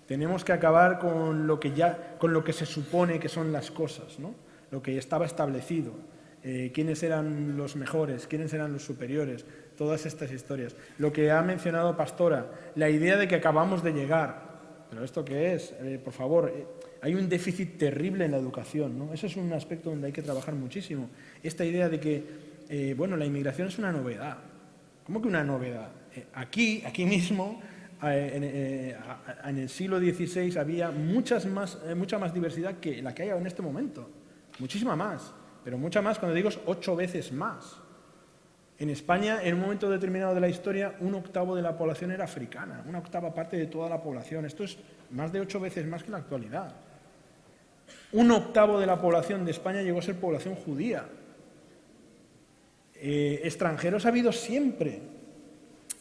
Tenemos que acabar con lo que, ya, con lo que se supone que son las cosas, ¿no? lo que estaba establecido, eh, quiénes eran los mejores, quiénes eran los superiores, todas estas historias. Lo que ha mencionado Pastora, la idea de que acabamos de llegar. ¿Pero esto qué es? Eh, por favor, eh, hay un déficit terrible en la educación. ¿no? Eso es un aspecto donde hay que trabajar muchísimo. Esta idea de que, bueno, la inmigración es una novedad. ¿Cómo que una novedad? Eh, aquí, aquí mismo, eh, eh, en, el siglo XVI había muchas más, mucha más diversidad que la que hay en este momento. Muchísima más. Pero mucha más, cuando digo es ocho veces más. En España, en un momento determinado de la historia, un octavo de la población era africana, una octava parte de toda la población. Esto es más de ocho veces más que la actualidad. Un octavo de la población de España llegó a ser población judía. extranjeros ha habido siempre,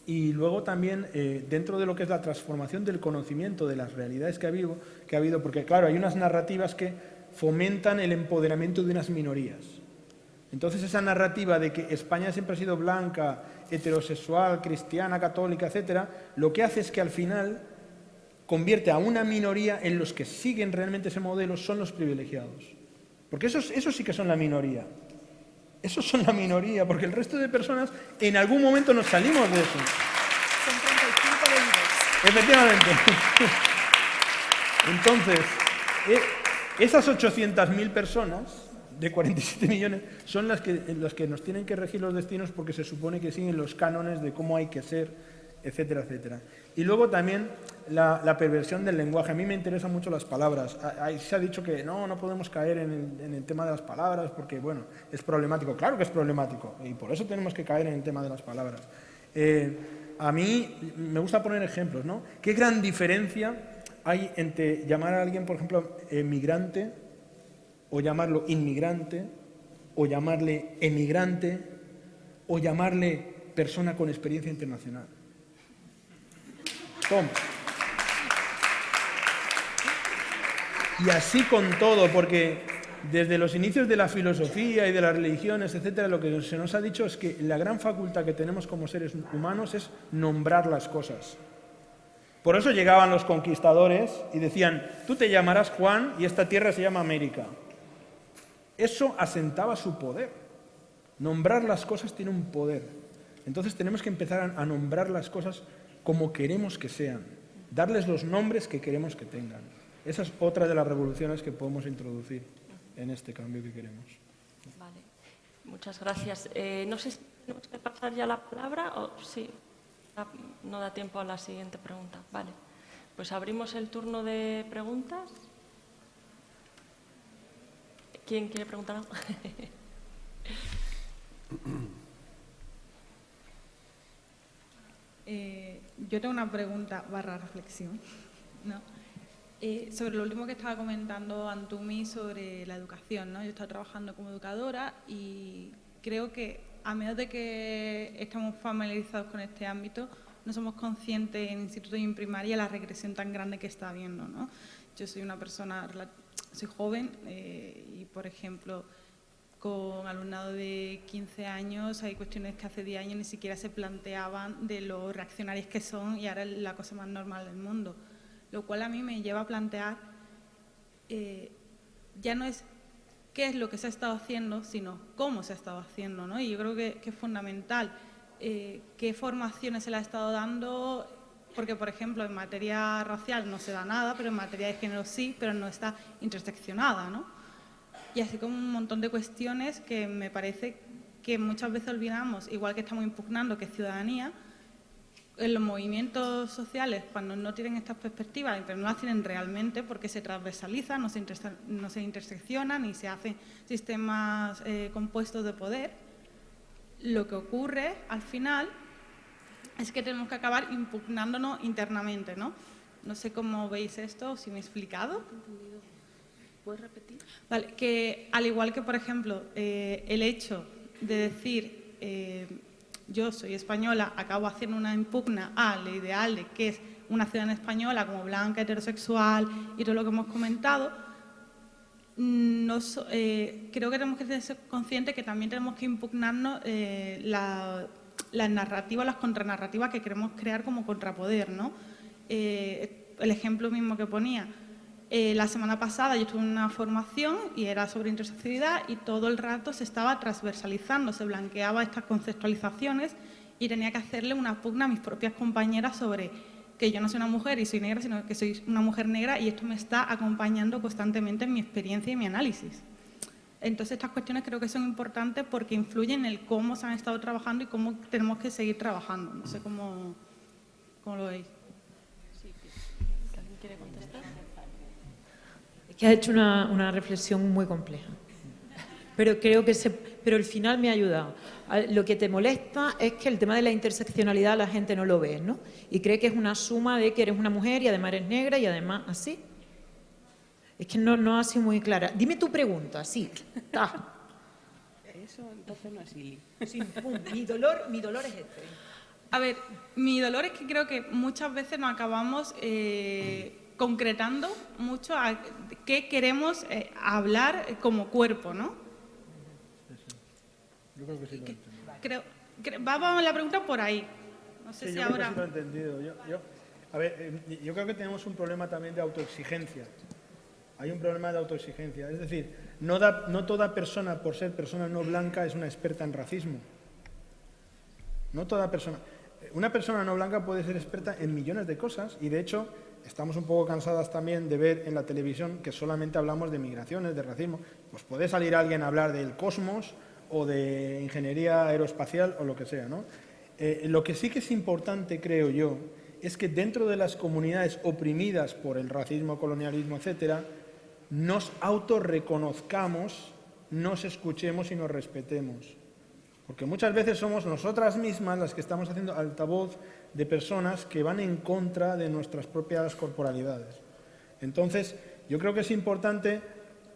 y luego también eh, dentro de lo que es la transformación del conocimiento de las realidades que ha, habido, que ha habido, porque claro, hay unas narrativas que fomentan el empoderamiento de unas minorías. Entonces esa narrativa de que España siempre ha sido blanca, heterosexual, cristiana, católica, etcétera, lo que hace es que al final convierte a una minoría en los que siguen realmente ese modelo son los privilegiados. Porque esos, esos sí que son la minoría. Esos son la minoría, porque el resto de personas en algún momento nos salimos de eso. Son 35 Efectivamente. Entonces, eh, esas 800.000 personas de 47 millones son las que, las que nos tienen que regir los destinos porque se supone que siguen los cánones de cómo hay que ser etcétera, etcétera. Y luego también la, perversión del lenguaje. A mí me interesan mucho las palabras. Ahí se ha dicho que no, no podemos caer en el, tema de las palabras porque, bueno, es problemático. Claro que es problemático y por eso tenemos que caer en el tema de las palabras. Eh, a mí me gusta poner ejemplos, ¿no? ¿Qué gran diferencia hay entre llamar a alguien, por ejemplo, emigrante o llamarlo inmigrante o llamarle emigrante o llamarle persona con experiencia internacional? Y así con todo, porque desde los inicios de la filosofía y de las religiones, etcétera, lo que se nos ha dicho es que la gran facultad que tenemos como seres humanos es nombrar las cosas. Por eso llegaban los conquistadores y decían, tú te llamarás Juan y esta tierra se llama América. Eso asentaba su poder. Nombrar las cosas tiene un poder. Entonces tenemos que empezar a nombrar las cosas como queremos que sean, darles los nombres que queremos que tengan. Esa es otra de las revoluciones que podemos introducir en este cambio que queremos. Vale, muchas gracias. Eh, no sé si tenemos que pasar ya la palabra o sí, no da tiempo a la siguiente pregunta. Vale, pues abrimos el turno de preguntas. ¿Quién quiere preguntar algo? Eh, yo tengo una pregunta barra reflexión. Eh, sobre lo último que estaba comentando Antumi sobre la educación. ¿no? Yo estoy trabajando como educadora y creo que a de que estamos familiarizados con este ámbito, no somos conscientes en instituto y en primaria la regresión tan grande que está habiendo. ¿no? Yo soy una persona, soy joven eh, y, por ejemplo, con alumnado de 15 años, hay cuestiones que hace 10 años ni siquiera se planteaban de los reaccionarios que son y ahora es la cosa más normal del mundo. Lo cual a mí me lleva a plantear, eh, ya no es qué es lo que se ha estado haciendo, sino cómo se ha estado haciendo. ¿no? Y yo creo que, es fundamental eh, qué formaciones se le ha estado dando, porque, por ejemplo, en materia racial no se da nada, pero en materia de género sí, pero no está interseccionada. ¿no? y así como un montón de cuestiones que me parece que muchas veces olvidamos, igual que estamos impugnando que es ciudadanía, en los movimientos sociales, cuando no tienen estas perspectivas, pero no las tienen realmente porque se transversalizan, no se, no se interseccionan y se hacen sistemas eh, compuestos de poder, lo que ocurre al final es que tenemos que acabar impugnándonos internamente, ¿no? No sé cómo veis esto, si me he explicado. ¿Puedes repetir? Vale, que al igual que, por ejemplo, eh, el hecho de decir eh, yo soy española, acabo haciendo una impugna al ideal de que es una ciudadana española como blanca, heterosexual y todo lo que hemos comentado, eh, creo que tenemos que ser conscientes que también tenemos que impugnarnos las narrativas, las contranarrativas que queremos crear como contrapoder. ¿no? el ejemplo mismo que ponía, eh, la semana pasada yo estuve en una formación y era sobre interseccionalidad y todo el rato se estaba transversalizando, se blanqueaba estas conceptualizaciones y tenía que hacerle una pugna a mis propias compañeras sobre que yo no soy una mujer y soy negra, sino que soy una mujer negra y esto me está acompañando constantemente en mi experiencia y mi análisis. Entonces estas cuestiones creo que son importantes porque influyen en el cómo se han estado trabajando y cómo tenemos que seguir trabajando. No sé cómo, cómo lo veis. que ha hecho una, reflexión muy compleja. Pero creo que se, pero el final me ha ayudado. Lo que te molesta es que el tema de la interseccionalidad la gente no lo ve, ¿no? Y cree que es una suma de que eres una mujer y además eres negra y además así. Es que no, no ha sido muy clara. Dime tu pregunta, sí. Eso entonces no es Sí, mi, dolor, mi dolor es este. A ver, mi dolor es que creo que muchas veces nos acabamos eh, concretando mucho a qué queremos eh, hablar como cuerpo, ¿no? Yo creo que sí lo creo, Vamos la pregunta por ahí. No sé si yo ahora... Creo que sí lo he entendido. Yo, a ver, eh, yo creo que tenemos un problema también de autoexigencia. Hay un problema de autoexigencia. Es decir, no, da, no toda persona, por ser persona no blanca, es una experta en racismo. No toda persona. Una persona no blanca puede ser experta en millones de cosas y, de hecho, estamos un poco cansadas también de ver en la televisión que solamente hablamos de migraciones, de racismo. Pues puede salir alguien a hablar del cosmos o de ingeniería aeroespacial o lo que sea. ¿no? Eh, lo que sí que es importante, creo yo, es que dentro de las comunidades oprimidas por el racismo, colonialismo, etcétera, nos autorreconozcamos, nos escuchemos y nos respetemos. Porque muchas veces somos nosotras mismas las que estamos haciendo altavoz de personas que van en contra de nuestras propias corporalidades. Entonces, yo creo que es importante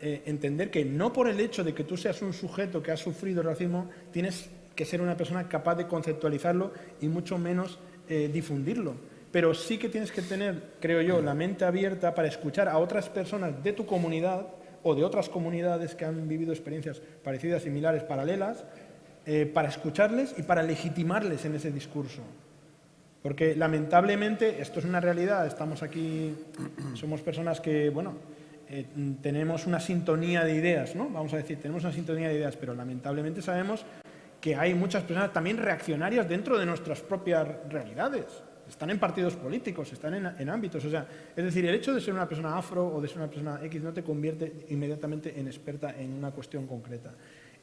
eh, entender que no por el hecho de que tú seas un sujeto que ha sufrido racismo, tienes que ser una persona capaz de conceptualizarlo y mucho menos eh, difundirlo. Pero sí que tienes que tener, creo yo, la mente abierta para escuchar a otras personas de tu comunidad o de otras comunidades que han vivido experiencias parecidas, similares, paralelas, eh, para escucharles y para legitimarles en ese discurso. Porque lamentablemente esto es una realidad, estamos aquí, somos personas que, bueno, eh, tenemos una sintonía de ideas, ¿no? Vamos a decir, tenemos una sintonía de ideas, pero lamentablemente sabemos que hay muchas personas también reaccionarias dentro de nuestras propias realidades. Están en partidos políticos, están en, ámbitos. O sea, es decir, el hecho de ser una persona afro o de ser una persona X no te convierte inmediatamente en experta en una cuestión concreta.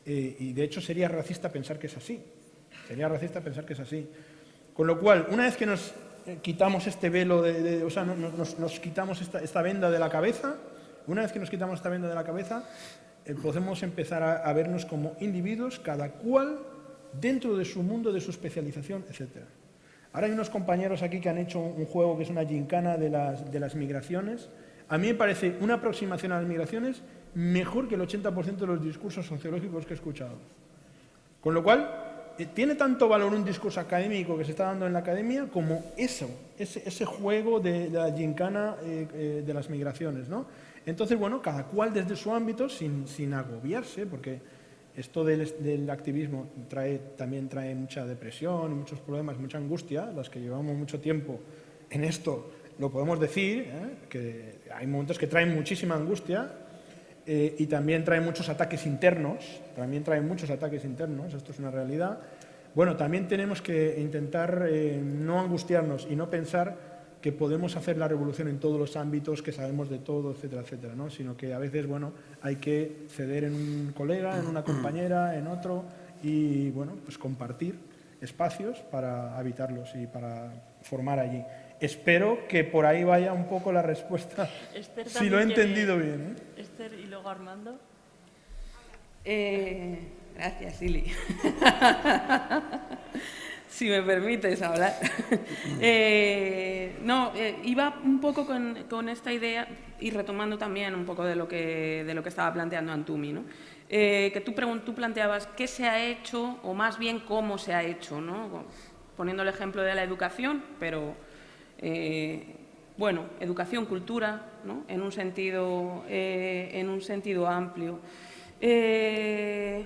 Eh, y de hecho sería racista pensar que es así. Sería racista pensar que es así. Con lo cual, una vez que nos eh, quitamos este velo, de, o sea, nos, quitamos esta, venda de la cabeza, una vez que nos quitamos esta venda de la cabeza, eh, podemos empezar a, vernos como individuos, cada cual dentro de su mundo, de su especialización, etc. Ahora hay unos compañeros aquí que han hecho un, juego que es una gincana de las, de las migraciones. A mí me parece una aproximación a las migraciones mejor que el 80% de los discursos sociológicos que he escuchado. Con lo cual, eh, tiene tanto valor un discurso académico que se está dando en la academia como eso, ese, juego de, la gincana eh, eh, de las migraciones. ¿no? Entonces, bueno, cada cual desde su ámbito, sin, agobiarse, porque Esto del, activismo trae, también trae mucha depresión, muchos problemas, mucha angustia, las que llevamos mucho tiempo en esto lo podemos decir, ¿eh? que hay momentos que traen muchísima angustia eh, y también traen muchos ataques internos, también traen muchos ataques internos, esto es una realidad. Bueno, también tenemos que intentar eh, no angustiarnos y no pensar que podemos hacer la revolución en todos los ámbitos, que sabemos de todo, etcétera, etcétera, ¿no? sino que a veces bueno, hay que ceder en un colega, en una compañera, en otro y bueno, pues compartir espacios para habitarlos y para formar allí. Espero que por ahí vaya un poco la respuesta, si lo he entendido bien. ¿eh? Esther y luego Armando. Eh, gracias, Silly. si me permites hablar. Eh, no, iba un poco con, esta idea y retomando también un poco de lo que, de lo que estaba planteando Antumi, ¿no? que tú, tú planteabas qué se ha hecho o más bien cómo se ha hecho, ¿no? poniendo el ejemplo de la educación, pero eh, bueno, educación, cultura, en, un sentido, eh, en un sentido amplio. Eh,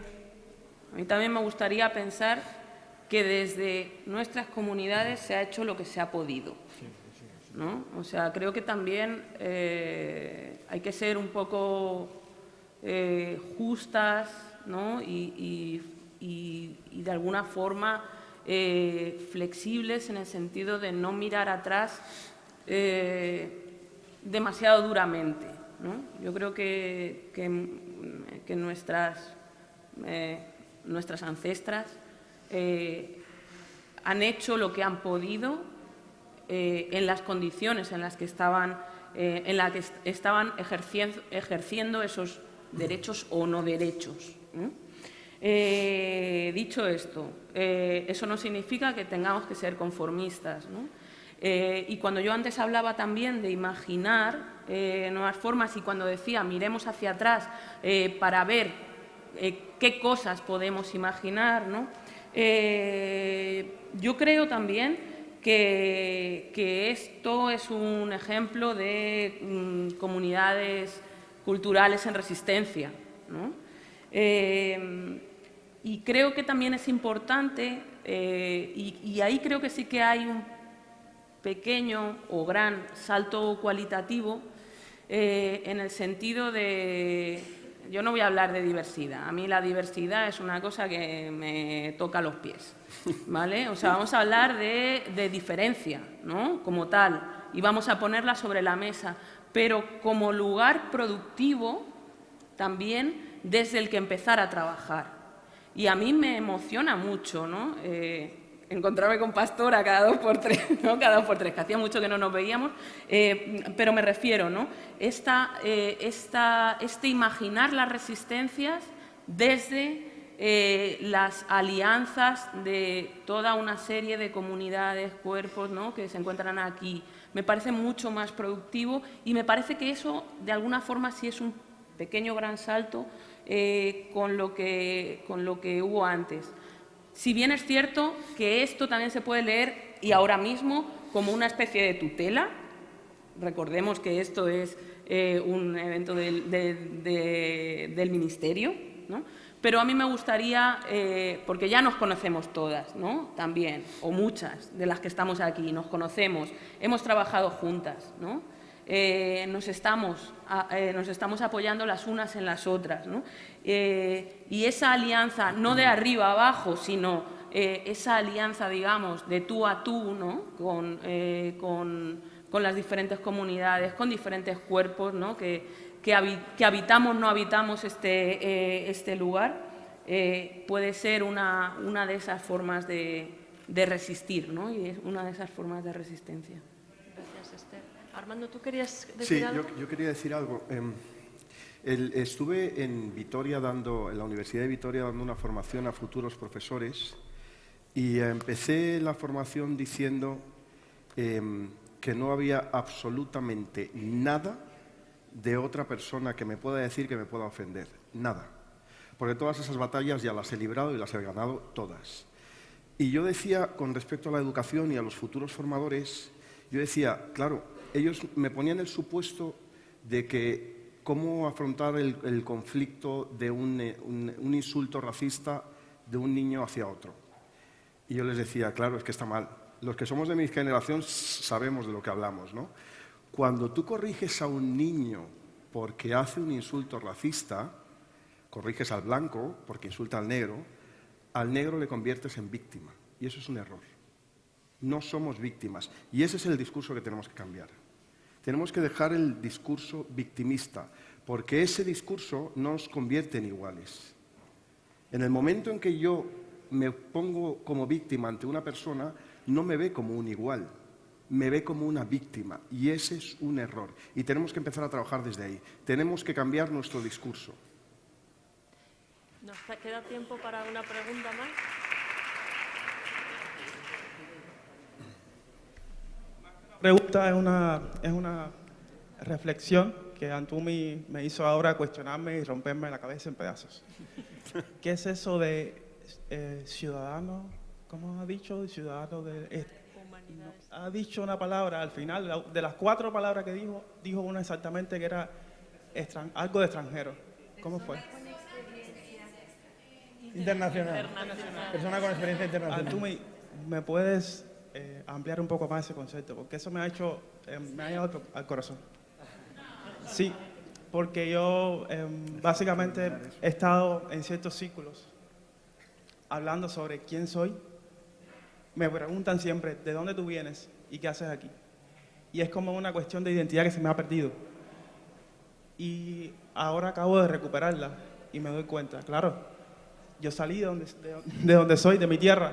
a mí también me gustaría pensar que desde nuestras comunidades se ha hecho lo que se ha podido. O sea, creo que también hay que ser un poco justas y, y de alguna forma eh, flexibles en el sentido de no mirar atrás eh, demasiado duramente. Yo creo que, que, nuestras, eh, nuestras ancestras han hecho lo que han podido en las condiciones en las que estaban, en las que estaban ejerciendo, esos derechos o no derechos. Eh, dicho esto, eh, eso no significa que tengamos que ser conformistas. Eh, y cuando yo antes hablaba también de imaginar nuevas formas y cuando decía miremos hacia atrás para ver qué cosas podemos imaginar, yo creo también que, esto es un ejemplo de mm, comunidades culturales en resistencia. Y creo que también es importante, eh, y, ahí creo que sí que hay un pequeño o gran salto cualitativo eh, en el sentido de, yo no voy a hablar de diversidad, a mí la diversidad es una cosa que me toca los pies, ¿vale? O sea, vamos a hablar de, diferencia, ¿no? Como tal, y vamos a ponerla sobre la mesa, pero como lugar productivo también desde el que empezar a trabajar. Y a mí me emociona mucho, ¿no? Eh, encontrarme con Pastora cada dos por tres, ¿no? Cada dos por tres, que hacía mucho que no nos veíamos, eh, pero me refiero, ¿no? Esta, eh, esta, este imaginar las resistencias desde las alianzas de toda una serie de comunidades, cuerpos, ¿no? Que se encuentran aquí. Me parece mucho más productivo y me parece que eso, de alguna forma, sí es un pequeño gran salto eh, con, lo que, con lo que hubo antes. Si bien es cierto que esto también se puede leer y ahora mismo como una especie de tutela, recordemos que esto es eh, un evento del, del Ministerio, ¿no? pero a mí me gustaría, eh, porque ya nos conocemos todas, ¿no? también, o muchas de las que estamos aquí, nos conocemos, hemos trabajado juntas, ¿no? Eh, nos, estamos, nos estamos apoyando las unas en las otras. Eh, y esa alianza, no de arriba abajo, sino esa alianza, digamos, de tú a tú, ¿no? con, con, las diferentes comunidades, con diferentes cuerpos que, que, habitamos, no habitamos este, este lugar, puede ser una, una, de esas formas de, de resistir, ¿no? y es una de esas formas de resistencia. Armando, ¿tú querías decir algo? Sí, yo, quería decir algo. Estuve en Vitoria dando, en la Universidad de Vitoria dando una formación a futuros profesores y empecé la formación diciendo em, que no había absolutamente nada de otra persona que me pueda decir que me pueda ofender. Nada. Porque todas esas batallas ya las he librado y las he ganado todas. Y yo decía, con respecto a la educación y a los futuros formadores, yo decía, claro, ellos me ponían el supuesto de que cómo afrontar el, conflicto de un, un insulto racista de un niño hacia otro. Y yo les decía, claro, es que está mal. Los que somos de mi generación sabemos de lo que hablamos, ¿no? Cuando tú corriges a un niño porque hace un insulto racista, corriges al blanco porque insulta al negro, al negro le conviertes en víctima. Y eso es un error. No somos víctimas. Y ese es el discurso que tenemos que cambiar. Tenemos que dejar el discurso victimista, porque ese discurso nos convierte en iguales. En el momento en que yo me pongo como víctima ante una persona, no me ve como un igual, me ve como una víctima. Y ese es un error. Y tenemos que empezar a trabajar desde ahí. Tenemos que cambiar nuestro discurso. ¿Nos queda tiempo para una pregunta más? Pregunta es una, es una reflexión que Antumi me hizo ahora cuestionarme y romperme la cabeza en pedazos. ¿Qué es eso de eh, ciudadano? ¿Cómo ha dicho? Ciudadano de... Eh, ha dicho una palabra al final, de las cuatro palabras que dijo, dijo una exactamente que era algo de extranjero. ¿Cómo fue? Internacional. Persona con experiencia internacional. ¿Tú me, puedes eh, ampliar un poco más ese concepto? Porque eso me ha hecho, eh, me ha llegado al corazón. Sí, porque yo em, básicamente he estado en ciertos círculos hablando sobre quién soy. Me preguntan siempre, ¿de dónde tú vienes y qué haces aquí? Y es como una cuestión de identidad que se me ha perdido. Y ahora acabo de recuperarla y me doy cuenta, claro, yo salí de, donde soy, de mi tierra,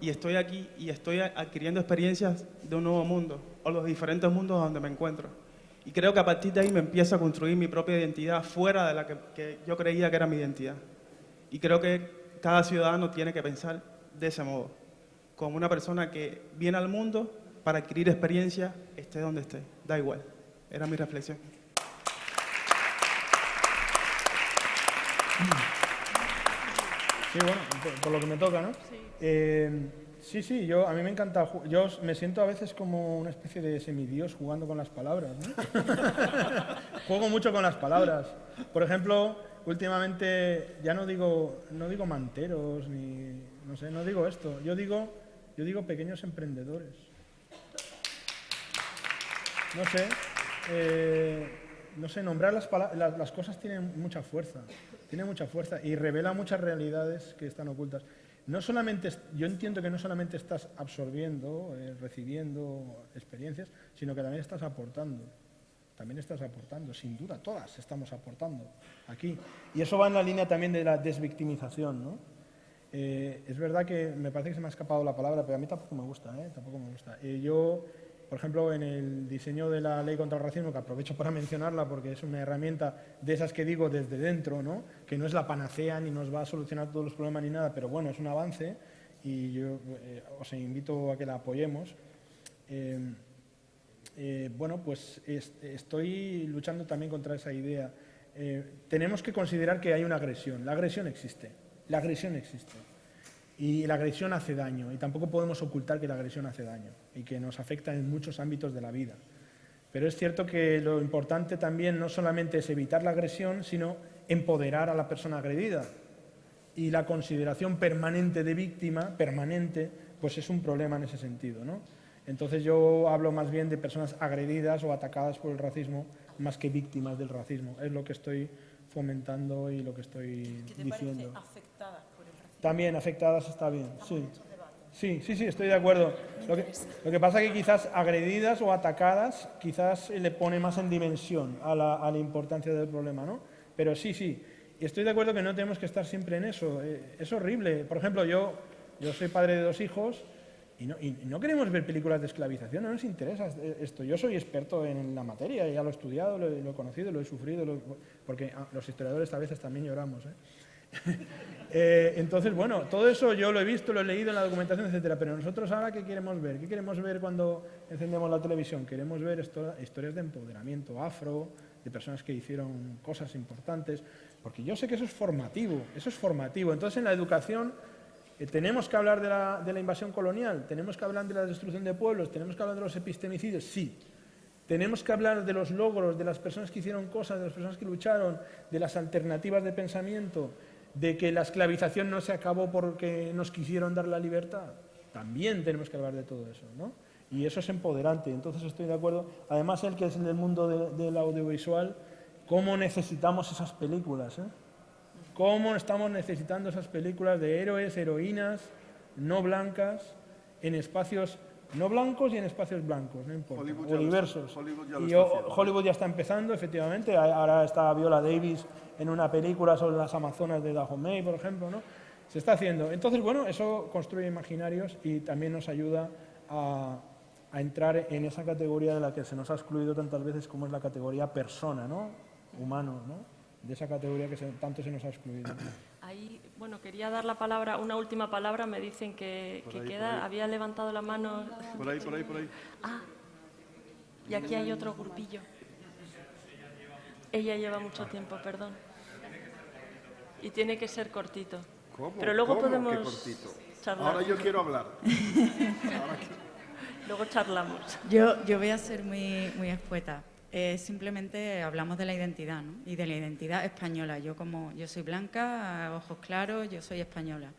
y estoy aquí y estoy adquiriendo experiencias de un nuevo mundo, o los diferentes mundos donde me encuentro. Y creo que a partir de ahí me empiezo a construir mi propia identidad fuera de la que, que yo creía que era mi identidad. Y creo que cada ciudadano tiene que pensar de ese modo, como una persona que viene al mundo para adquirir experiencia, esté donde esté, da igual. Era mi reflexión. Sí, bueno, por, lo que me toca, ¿no? Sí. Eh, sí, sí, yo, a mí me encanta, yo me siento a veces como una especie de semidios jugando con las palabras, ¿no? Juego mucho con las palabras. Por ejemplo, últimamente ya no digo, no digo manteros, ni, no sé, no digo esto, yo digo, yo digo pequeños emprendedores. No sé, eh, no sé, nombrar las, las, las cosas tienen mucha fuerza tiene mucha fuerza y revela muchas realidades que están ocultas. No solamente, yo entiendo que no solamente estás absorbiendo, eh, recibiendo experiencias, sino que también estás aportando. También estás aportando, sin duda, todas estamos aportando aquí. Y eso va en la línea también de la desvictimización, ¿no? Eh, es verdad que me parece que se me ha escapado la palabra, pero a mí tampoco me gusta, ¿eh? Tampoco me gusta. yo por ejemplo, en el diseño de la ley contra el racismo, que aprovecho para mencionarla porque es una herramienta de esas que digo desde dentro, ¿no? que no es la panacea ni nos va a solucionar todos los problemas ni nada, pero bueno, es un avance y yo eh, os invito a que la apoyemos. Eh, eh, bueno, pues estoy luchando también contra esa idea. tenemos que considerar que hay una agresión. La agresión existe. La agresión existe. Y la agresión hace daño, y tampoco podemos ocultar que la agresión hace daño y que nos afecta en muchos ámbitos de la vida. Pero es cierto que lo importante también no solamente es evitar la agresión, sino empoderar a la persona agredida. Y la consideración permanente de víctima, permanente, pues es un problema en ese sentido. ¿no? Entonces yo hablo más bien de personas agredidas o atacadas por el racismo, más que víctimas del racismo. Es lo que estoy fomentando y lo que estoy ¿Qué te diciendo. afectadas también afectadas está bien, sí. Sí, sí, estoy de acuerdo. Lo que, lo que pasa es que quizás agredidas o atacadas, quizás le pone más en dimensión a la, a la importancia del problema, ¿no? Pero sí, sí. Y estoy de acuerdo que no tenemos que estar siempre en eso. Eh, es horrible. Por ejemplo, yo, yo soy padre de dos hijos y no, y no, queremos ver películas de esclavización, no nos interesa esto. Yo soy experto en la materia, ya lo he estudiado, lo, he conocido, lo he sufrido, porque ah, los historiadores a veces también lloramos. ¿eh? Eh, entonces, bueno, todo eso yo lo he visto, lo he leído en la documentación, etcétera. Pero nosotros ahora, ¿qué queremos ver? ¿Qué queremos ver cuando encendemos la televisión? Queremos ver historias de empoderamiento afro, de personas que hicieron cosas importantes, porque yo sé que eso es formativo, eso es formativo. Entonces, en la educación eh, tenemos que hablar de la, invasión colonial, tenemos que hablar de la destrucción de pueblos, tenemos que hablar de los epistemicidios, sí. Tenemos que hablar de los logros, de las personas que hicieron cosas, de las personas que lucharon, de las alternativas de pensamiento, de que la esclavización no se acabó porque nos quisieron dar la libertad. También tenemos que hablar de todo eso, ¿no? Y eso es empoderante, entonces estoy de acuerdo. Además, el que es en el mundo del audiovisual, cómo necesitamos esas películas, ¿eh? Cómo estamos necesitando esas películas de héroes, heroínas, no blancas, en espacios no blancos y en espacios blancos, no importa, Hollywood o ya lo diversos. está- Hollywood ya lo y. Hollywood ya está empezando, efectivamente. Ahora está Viola Davis en una película sobre las Amazonas de Dahomey, por ejemplo, ¿no? Se está haciendo. Entonces, bueno, eso construye imaginarios y también nos ayuda a, a entrar en esa categoría de la que se nos ha excluido tantas veces como es la categoría persona, ¿no? Humano, ¿no? De esa categoría que se- tanto se nos ha excluido. Ahí, bueno, quería dar la palabra, una última palabra, me dicen que, ahí, queda, había levantado la mano. Por ahí, por ahí, por ahí. Ah, y aquí hay otro grupillo. Ella lleva mucho tiempo, perdón. Y tiene que ser cortito. ¿Cómo? Pero luego ¿Cómo que podemos cortito? charlar. Ahora yo quiero hablar. Luego charlamos. Yo, yo voy a ser muy, muy escueta. Simplemente hablamos de la identidad, ¿no? Y de la identidad española. Yo como yo soy blanca, ojos claros, yo soy española.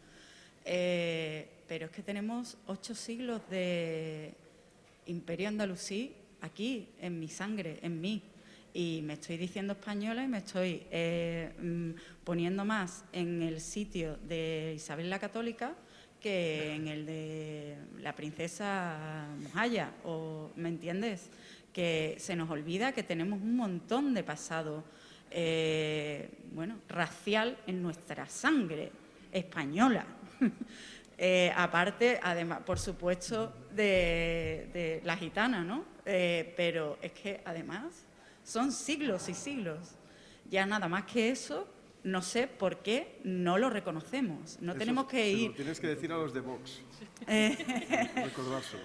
Eh, pero es que tenemos ocho siglos de imperio andalusí aquí, en mi sangre, en mí. Y me estoy diciendo española y me estoy eh, mm, poniendo más en el sitio de Isabel la Católica que en el de la princesa Mojaya, o ¿me entiendes? Que se nos olvida que tenemos un montón de pasado, eh, bueno, racial en nuestra sangre española. Eh, aparte, además, por supuesto, de, de la gitana, ¿no? Eh, pero es que además son siglos y siglos. Ya nada más que eso, no sé por qué no lo reconocemos. No Eso tenemos que se lo ir. tienes que decir a los de Vox. Eh, Recordárselo.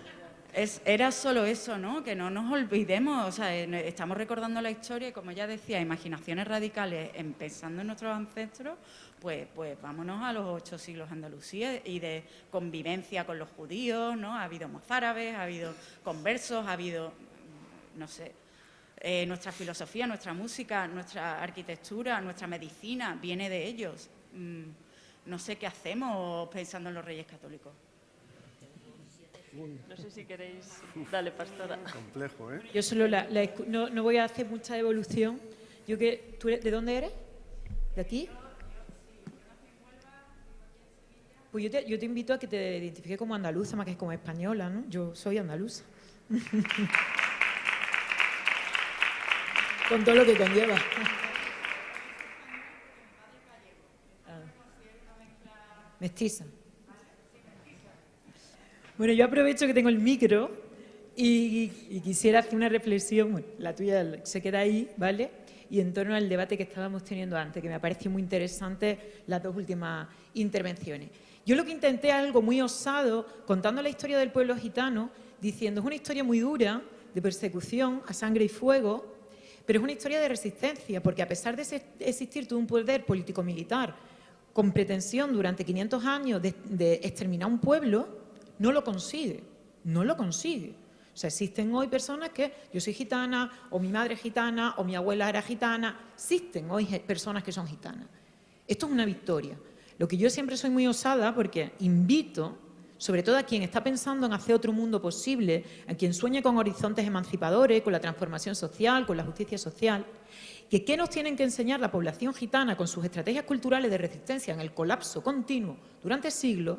Es- era solo eso, ¿no? Que no nos olvidemos, o sea, en- estamos recordando la historia y como ya decía, imaginaciones radicales empezando en nuestros ancestros, pues, pues vámonos a los ocho siglos Andalucía y de convivencia con los judíos, ¿no? Ha habido mozárabes, ha habido conversos, ha habido, no sé, eh, nuestra filosofía, nuestra música, nuestra arquitectura, nuestra medicina, viene de ellos. Mm, no sé qué hacemos pensando en los reyes católicos. No sé si queréis. Dale, pastora. Complejo, ¿eh? Yo solo la, la no, no voy a hacer mucha evolución. Yo que, ¿tú eres- ¿De dónde eres? ¿De aquí? Pues yo te, yo te invito a que te identifiques como andaluza más que como española, ¿no? Yo soy andaluza. Con todo lo que conlleva. Ah. Mestiza. Bueno, yo aprovecho que tengo el micro y, quisiera hacer una reflexión, bueno, la tuya se queda ahí, ¿vale? Y en torno al debate que estábamos teniendo antes, que me pareció muy interesante las dos últimas intervenciones. Yo lo que intenté algo muy osado, contando la historia del pueblo gitano, diciendo es una historia muy dura, de persecución a sangre y fuego, pero es una historia de resistencia, porque a pesar de existir todo un poder político-militar con pretensión durante 500 años de exterminar un pueblo, no lo consigue, no lo consigue. O sea, existen hoy personas que yo soy gitana, o mi madre es gitana, o mi abuela era gitana, existen hoy personas que son gitanas. Esto es una victoria. Lo que yo siempre soy muy osada porque invito, sobre todo a quien está pensando en hacer otro mundo posible, a quien sueña con horizontes emancipadores, con la transformación social, con la justicia social, que qué nos tienen que enseñar la población gitana con sus estrategias culturales de resistencia en el colapso continuo durante siglos,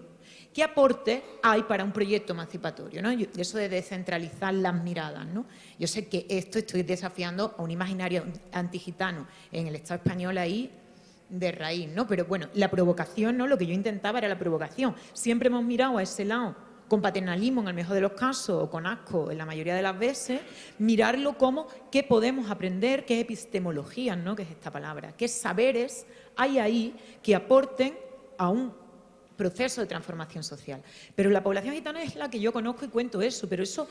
qué aporte hay para un proyecto emancipatorio, ¿no? Eso de descentralizar las miradas, ¿no? Yo sé que esto estoy desafiando a un imaginario antigitano en el Estado español ahí de raíz, ¿no? Pero bueno, la provocación, ¿no? Lo que yo intentaba era la provocación. Siempre hemos mirado a ese lado con paternalismo en el mejor de los casos o con asco en la mayoría de las veces, mirarlo como qué podemos aprender, qué epistemología, ¿no? Que es esta palabra, qué saberes hay ahí que aporten a un proceso de transformación social. Pero la población gitana es la que yo conozco y cuento eso, pero eso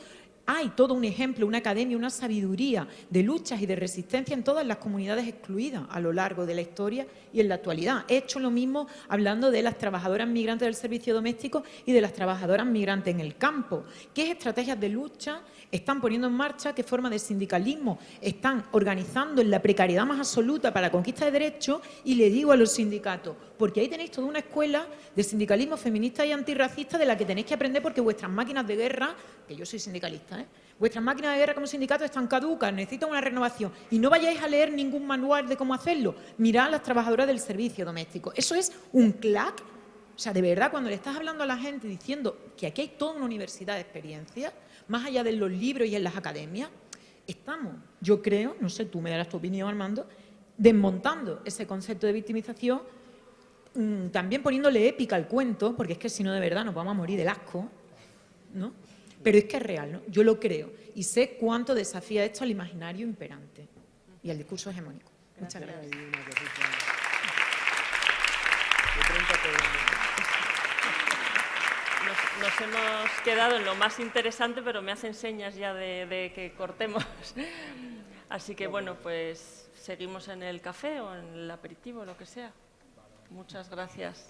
hay todo un ejemplo, una academia, una sabiduría de luchas y de resistencia en todas las comunidades excluidas a lo largo de la historia y en la actualidad. He hecho lo mismo hablando de las trabajadoras migrantes del servicio doméstico y de las trabajadoras migrantes en el campo. ¿Qué estrategias de lucha están poniendo en marcha? ¿Qué forma de sindicalismo están organizando en la precariedad más absoluta para la conquista de derechos? Y le digo a los sindicatos, porque ahí tenéis toda una escuela de sindicalismo feminista y antirracista de la que tenéis que aprender porque vuestras máquinas de guerra, que yo soy sindicalista, ¿eh? vuestras máquinas de guerra como sindicatos están caducas, necesitan una renovación y no vayáis a leer ningún manual de cómo hacerlo. Mirad a las trabajadoras del servicio doméstico. Eso es un clac. O sea, de verdad, cuando le estás hablando a la gente diciendo que aquí hay toda una universidad de experiencia, más allá de los libros y en las academias, estamos, yo creo, no sé, tú me darás tu opinión, Armando, desmontando ese concepto de victimización también poniéndole épica al cuento, porque es que si no de verdad nos vamos a morir del asco, ¿no? Pero es que es real, ¿no? Yo lo creo y sé cuánto desafía esto al imaginario imperante y al discurso hegemónico. Muchas gracias. Nos, hemos quedado en lo más interesante, pero me hacen señas ya de, de que cortemos. Así que bueno, pues seguimos en el café o en el aperitivo, lo que sea. Muchas gracias.